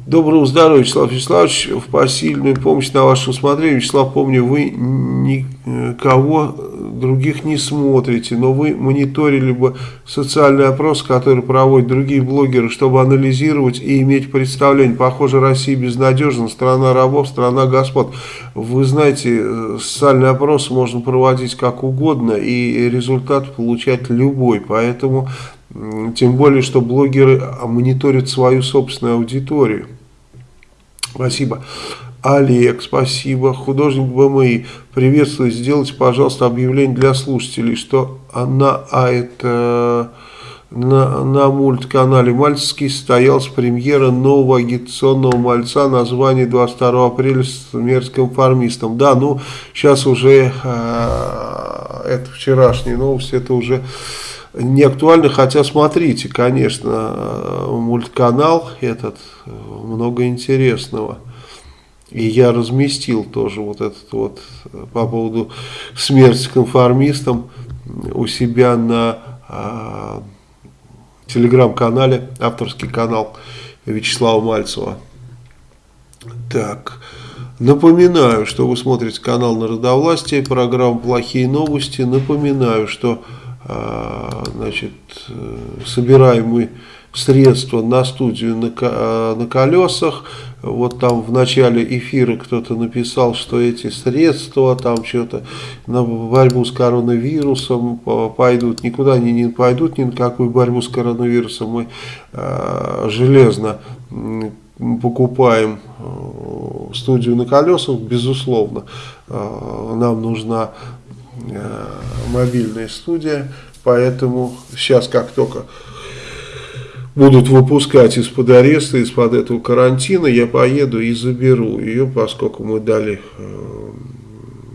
Доброго здоровья, Вячеслав Вячеславович, в посильную помощь на ваше усмотрение. Вячеслав, помню, вы никого других не смотрите, но вы мониторили бы социальный опрос, который проводят другие блогеры, чтобы анализировать и иметь представление. Похоже, Россия безнадежна, страна рабов, страна господ. Вы знаете, социальный опрос можно проводить как угодно и результат получать любой, поэтому... Тем более, что блогеры мониторят свою собственную аудиторию. Спасибо. Олег, спасибо. Художник БМИ, приветствую. Сделайте, пожалуйста, объявление для слушателей, что на, а это, на, на мультканале Мальцевский состоялась премьера нового агитационного мальца, название 22 апреля с мерзким формистом. Да, ну, сейчас уже, э, это вчерашняя новость, это уже не актуально, хотя смотрите, конечно, мультканал этот, много интересного. И я разместил тоже вот этот вот по поводу смерти конформистам у себя на э, телеграм-канале, авторский канал. Вячеслава Мальцева. Так, напоминаю, что вы смотрите канал Народовластия, программа «Плохие новости». Напоминаю, что а, значит, э, собираемые средства на студию на, э, на колесах. Вот там в начале эфира кто-то написал, что эти средства там что-то на борьбу с коронавирусом пойдут. Никуда они не пойдут, ни на какую борьбу с коронавирусом. Мы э, железно покупаем э, студию на колесах, безусловно, нам нужна мобильная студия, поэтому сейчас как только будут выпускать из-под ареста, из-под этого карантина, я поеду и заберу ее, поскольку мы дали э,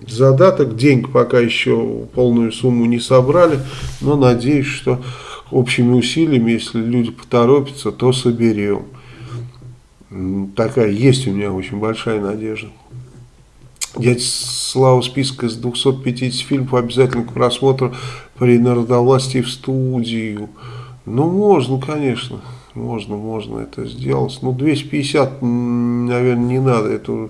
задаток. Денег пока еще полную сумму не собрали, но надеюсь, что общими усилиями, если люди поторопятся, то соберем. Такая есть у меня очень большая надежда. Дядя Слава списка из 250 фильмов обязательно к просмотру при народовластии в студию. Ну, можно, конечно. Можно, можно это сделать. Ну, 250, наверное, не надо. Это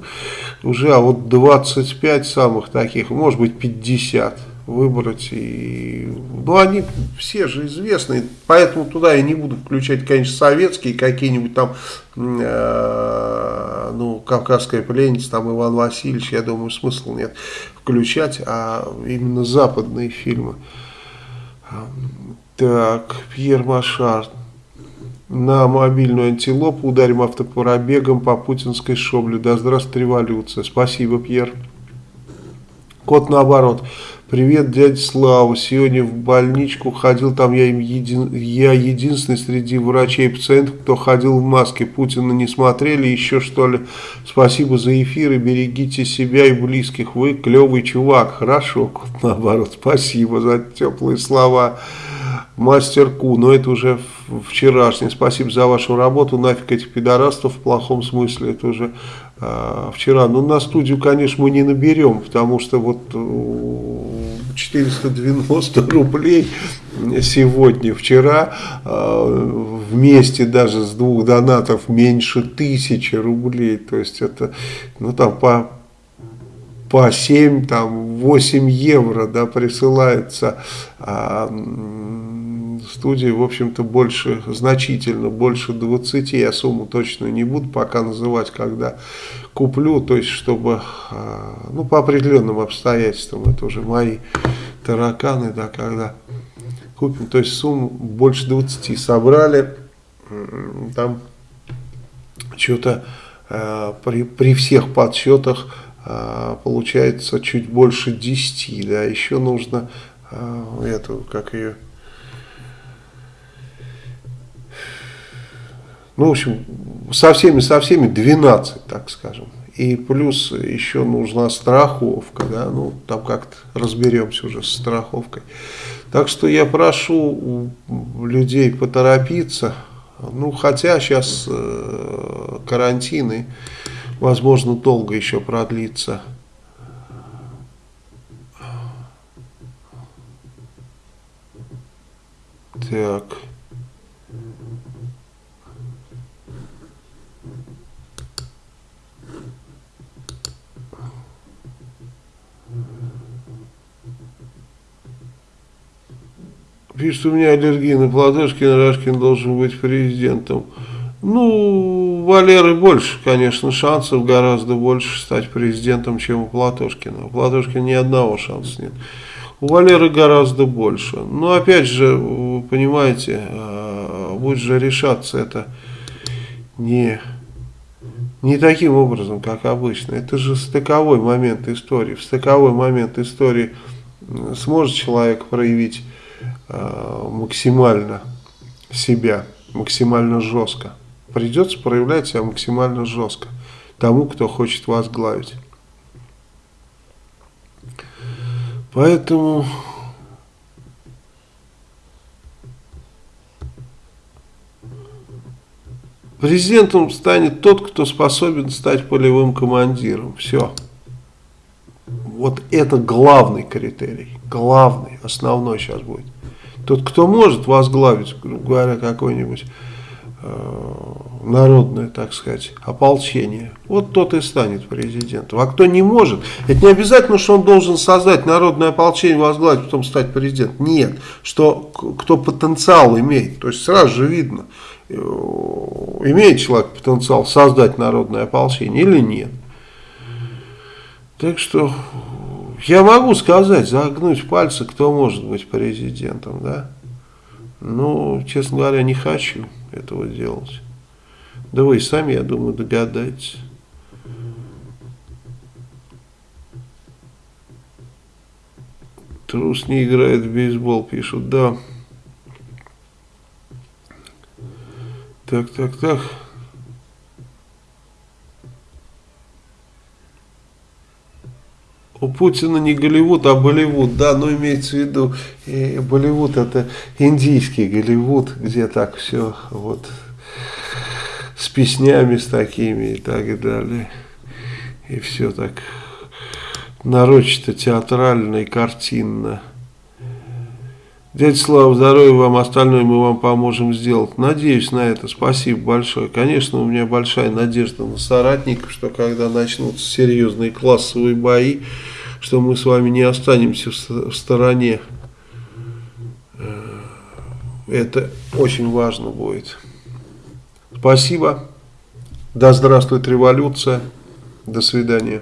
уже, а вот 25 самых таких, может быть, 50 выбрать. И, ну, они все же известные, поэтому туда я не буду включать, конечно, советские, какие-нибудь там, э, ну, «Кавказская пленница», там Иван Васильевич, я думаю, смысла нет включать, а именно западные фильмы. Так, Пьер Машар. На мобильную антилопу ударим автопробегом по путинской шобле. Да здравствует революция. Спасибо, Пьер. Кот наоборот. Привет, дядя Слава. Сегодня в больничку ходил, там я, един, я единственный среди врачей и пациентов, кто ходил в маске. Путина не смотрели, еще что ли. Спасибо за эфир и берегите себя и близких. Вы клевый чувак. Хорошо, наоборот. Спасибо за теплые слова мастерку, но это уже вчерашний. Спасибо за вашу работу, нафиг этих пидорастов в плохом смысле, это уже вчера. Но на студию, конечно, мы не наберем, потому что вот 490 рублей сегодня, вчера э, вместе даже с двух донатов меньше тысячи рублей, то есть это, ну там по по 7, там 8 евро, да, присылается а, студии, в общем-то, больше, значительно больше 20, я сумму точно не буду пока называть, когда куплю, то есть, чтобы, а, ну, по определенным обстоятельствам, это уже мои тараканы, да, когда купим, то есть, сумму больше 20 собрали, там, что-то э, при, при всех подсчетах э, получается чуть больше 10, да, еще нужно э, эту, как ее, Ну, в общем, со всеми, со всеми 12, так скажем. И плюс еще нужна страховка, да, ну, там как-то разберемся уже с страховкой. Так что я прошу людей поторопиться, ну, хотя сейчас э, карантин и, возможно, долго еще продлится. Так. Пишет, у меня аллергия на Платошкина, Рашкин должен быть президентом. Ну, у Валеры больше, конечно, шансов гораздо больше стать президентом, чем у Платошкина. У Платошкина ни одного шанса нет. У Валеры гораздо больше. Но опять же, вы понимаете, а, будет же решаться это не, не таким образом, как обычно. Это же стыковой момент истории. В стыковой момент истории сможет человек проявить Э, максимально себя, максимально жестко. Придется проявлять себя максимально жестко тому, кто хочет возглавить. Поэтому президентом станет тот, кто способен стать полевым командиром. Все. Вот это главный критерий. Главный, основной сейчас будет. Тот, кто может возглавить, грубо говоря, какой-нибудь э, народное, так сказать, ополчение, вот тот и станет президентом. А кто не может, это не обязательно, что он должен создать народное ополчение, возглавить, потом стать президентом. Нет, что кто потенциал имеет, то есть сразу же видно, э, имеет человек потенциал создать народное ополчение или нет. Так что я могу сказать, загнуть пальцы, кто может быть президентом, да. Но, честно говоря, не хочу этого делать. Да вы и сами, я думаю, догадаетесь. Трус не играет в бейсбол, пишут, да. Так, так, так. У Путина не Голливуд, а Болливуд, да, но имеется в виду, э, Болливуд это индийский Голливуд, где так все вот с песнями с такими и так далее. И все так нарочито, театрально и картинно. Дядя Слава, здоровья вам, остальное мы вам поможем сделать. Надеюсь на это, спасибо большое. Конечно, у меня большая надежда на соратников, что когда начнутся серьезные классовые бои, что мы с вами не останемся в стороне. Э, это очень важно будет. Спасибо. Да здравствует революция. До свидания.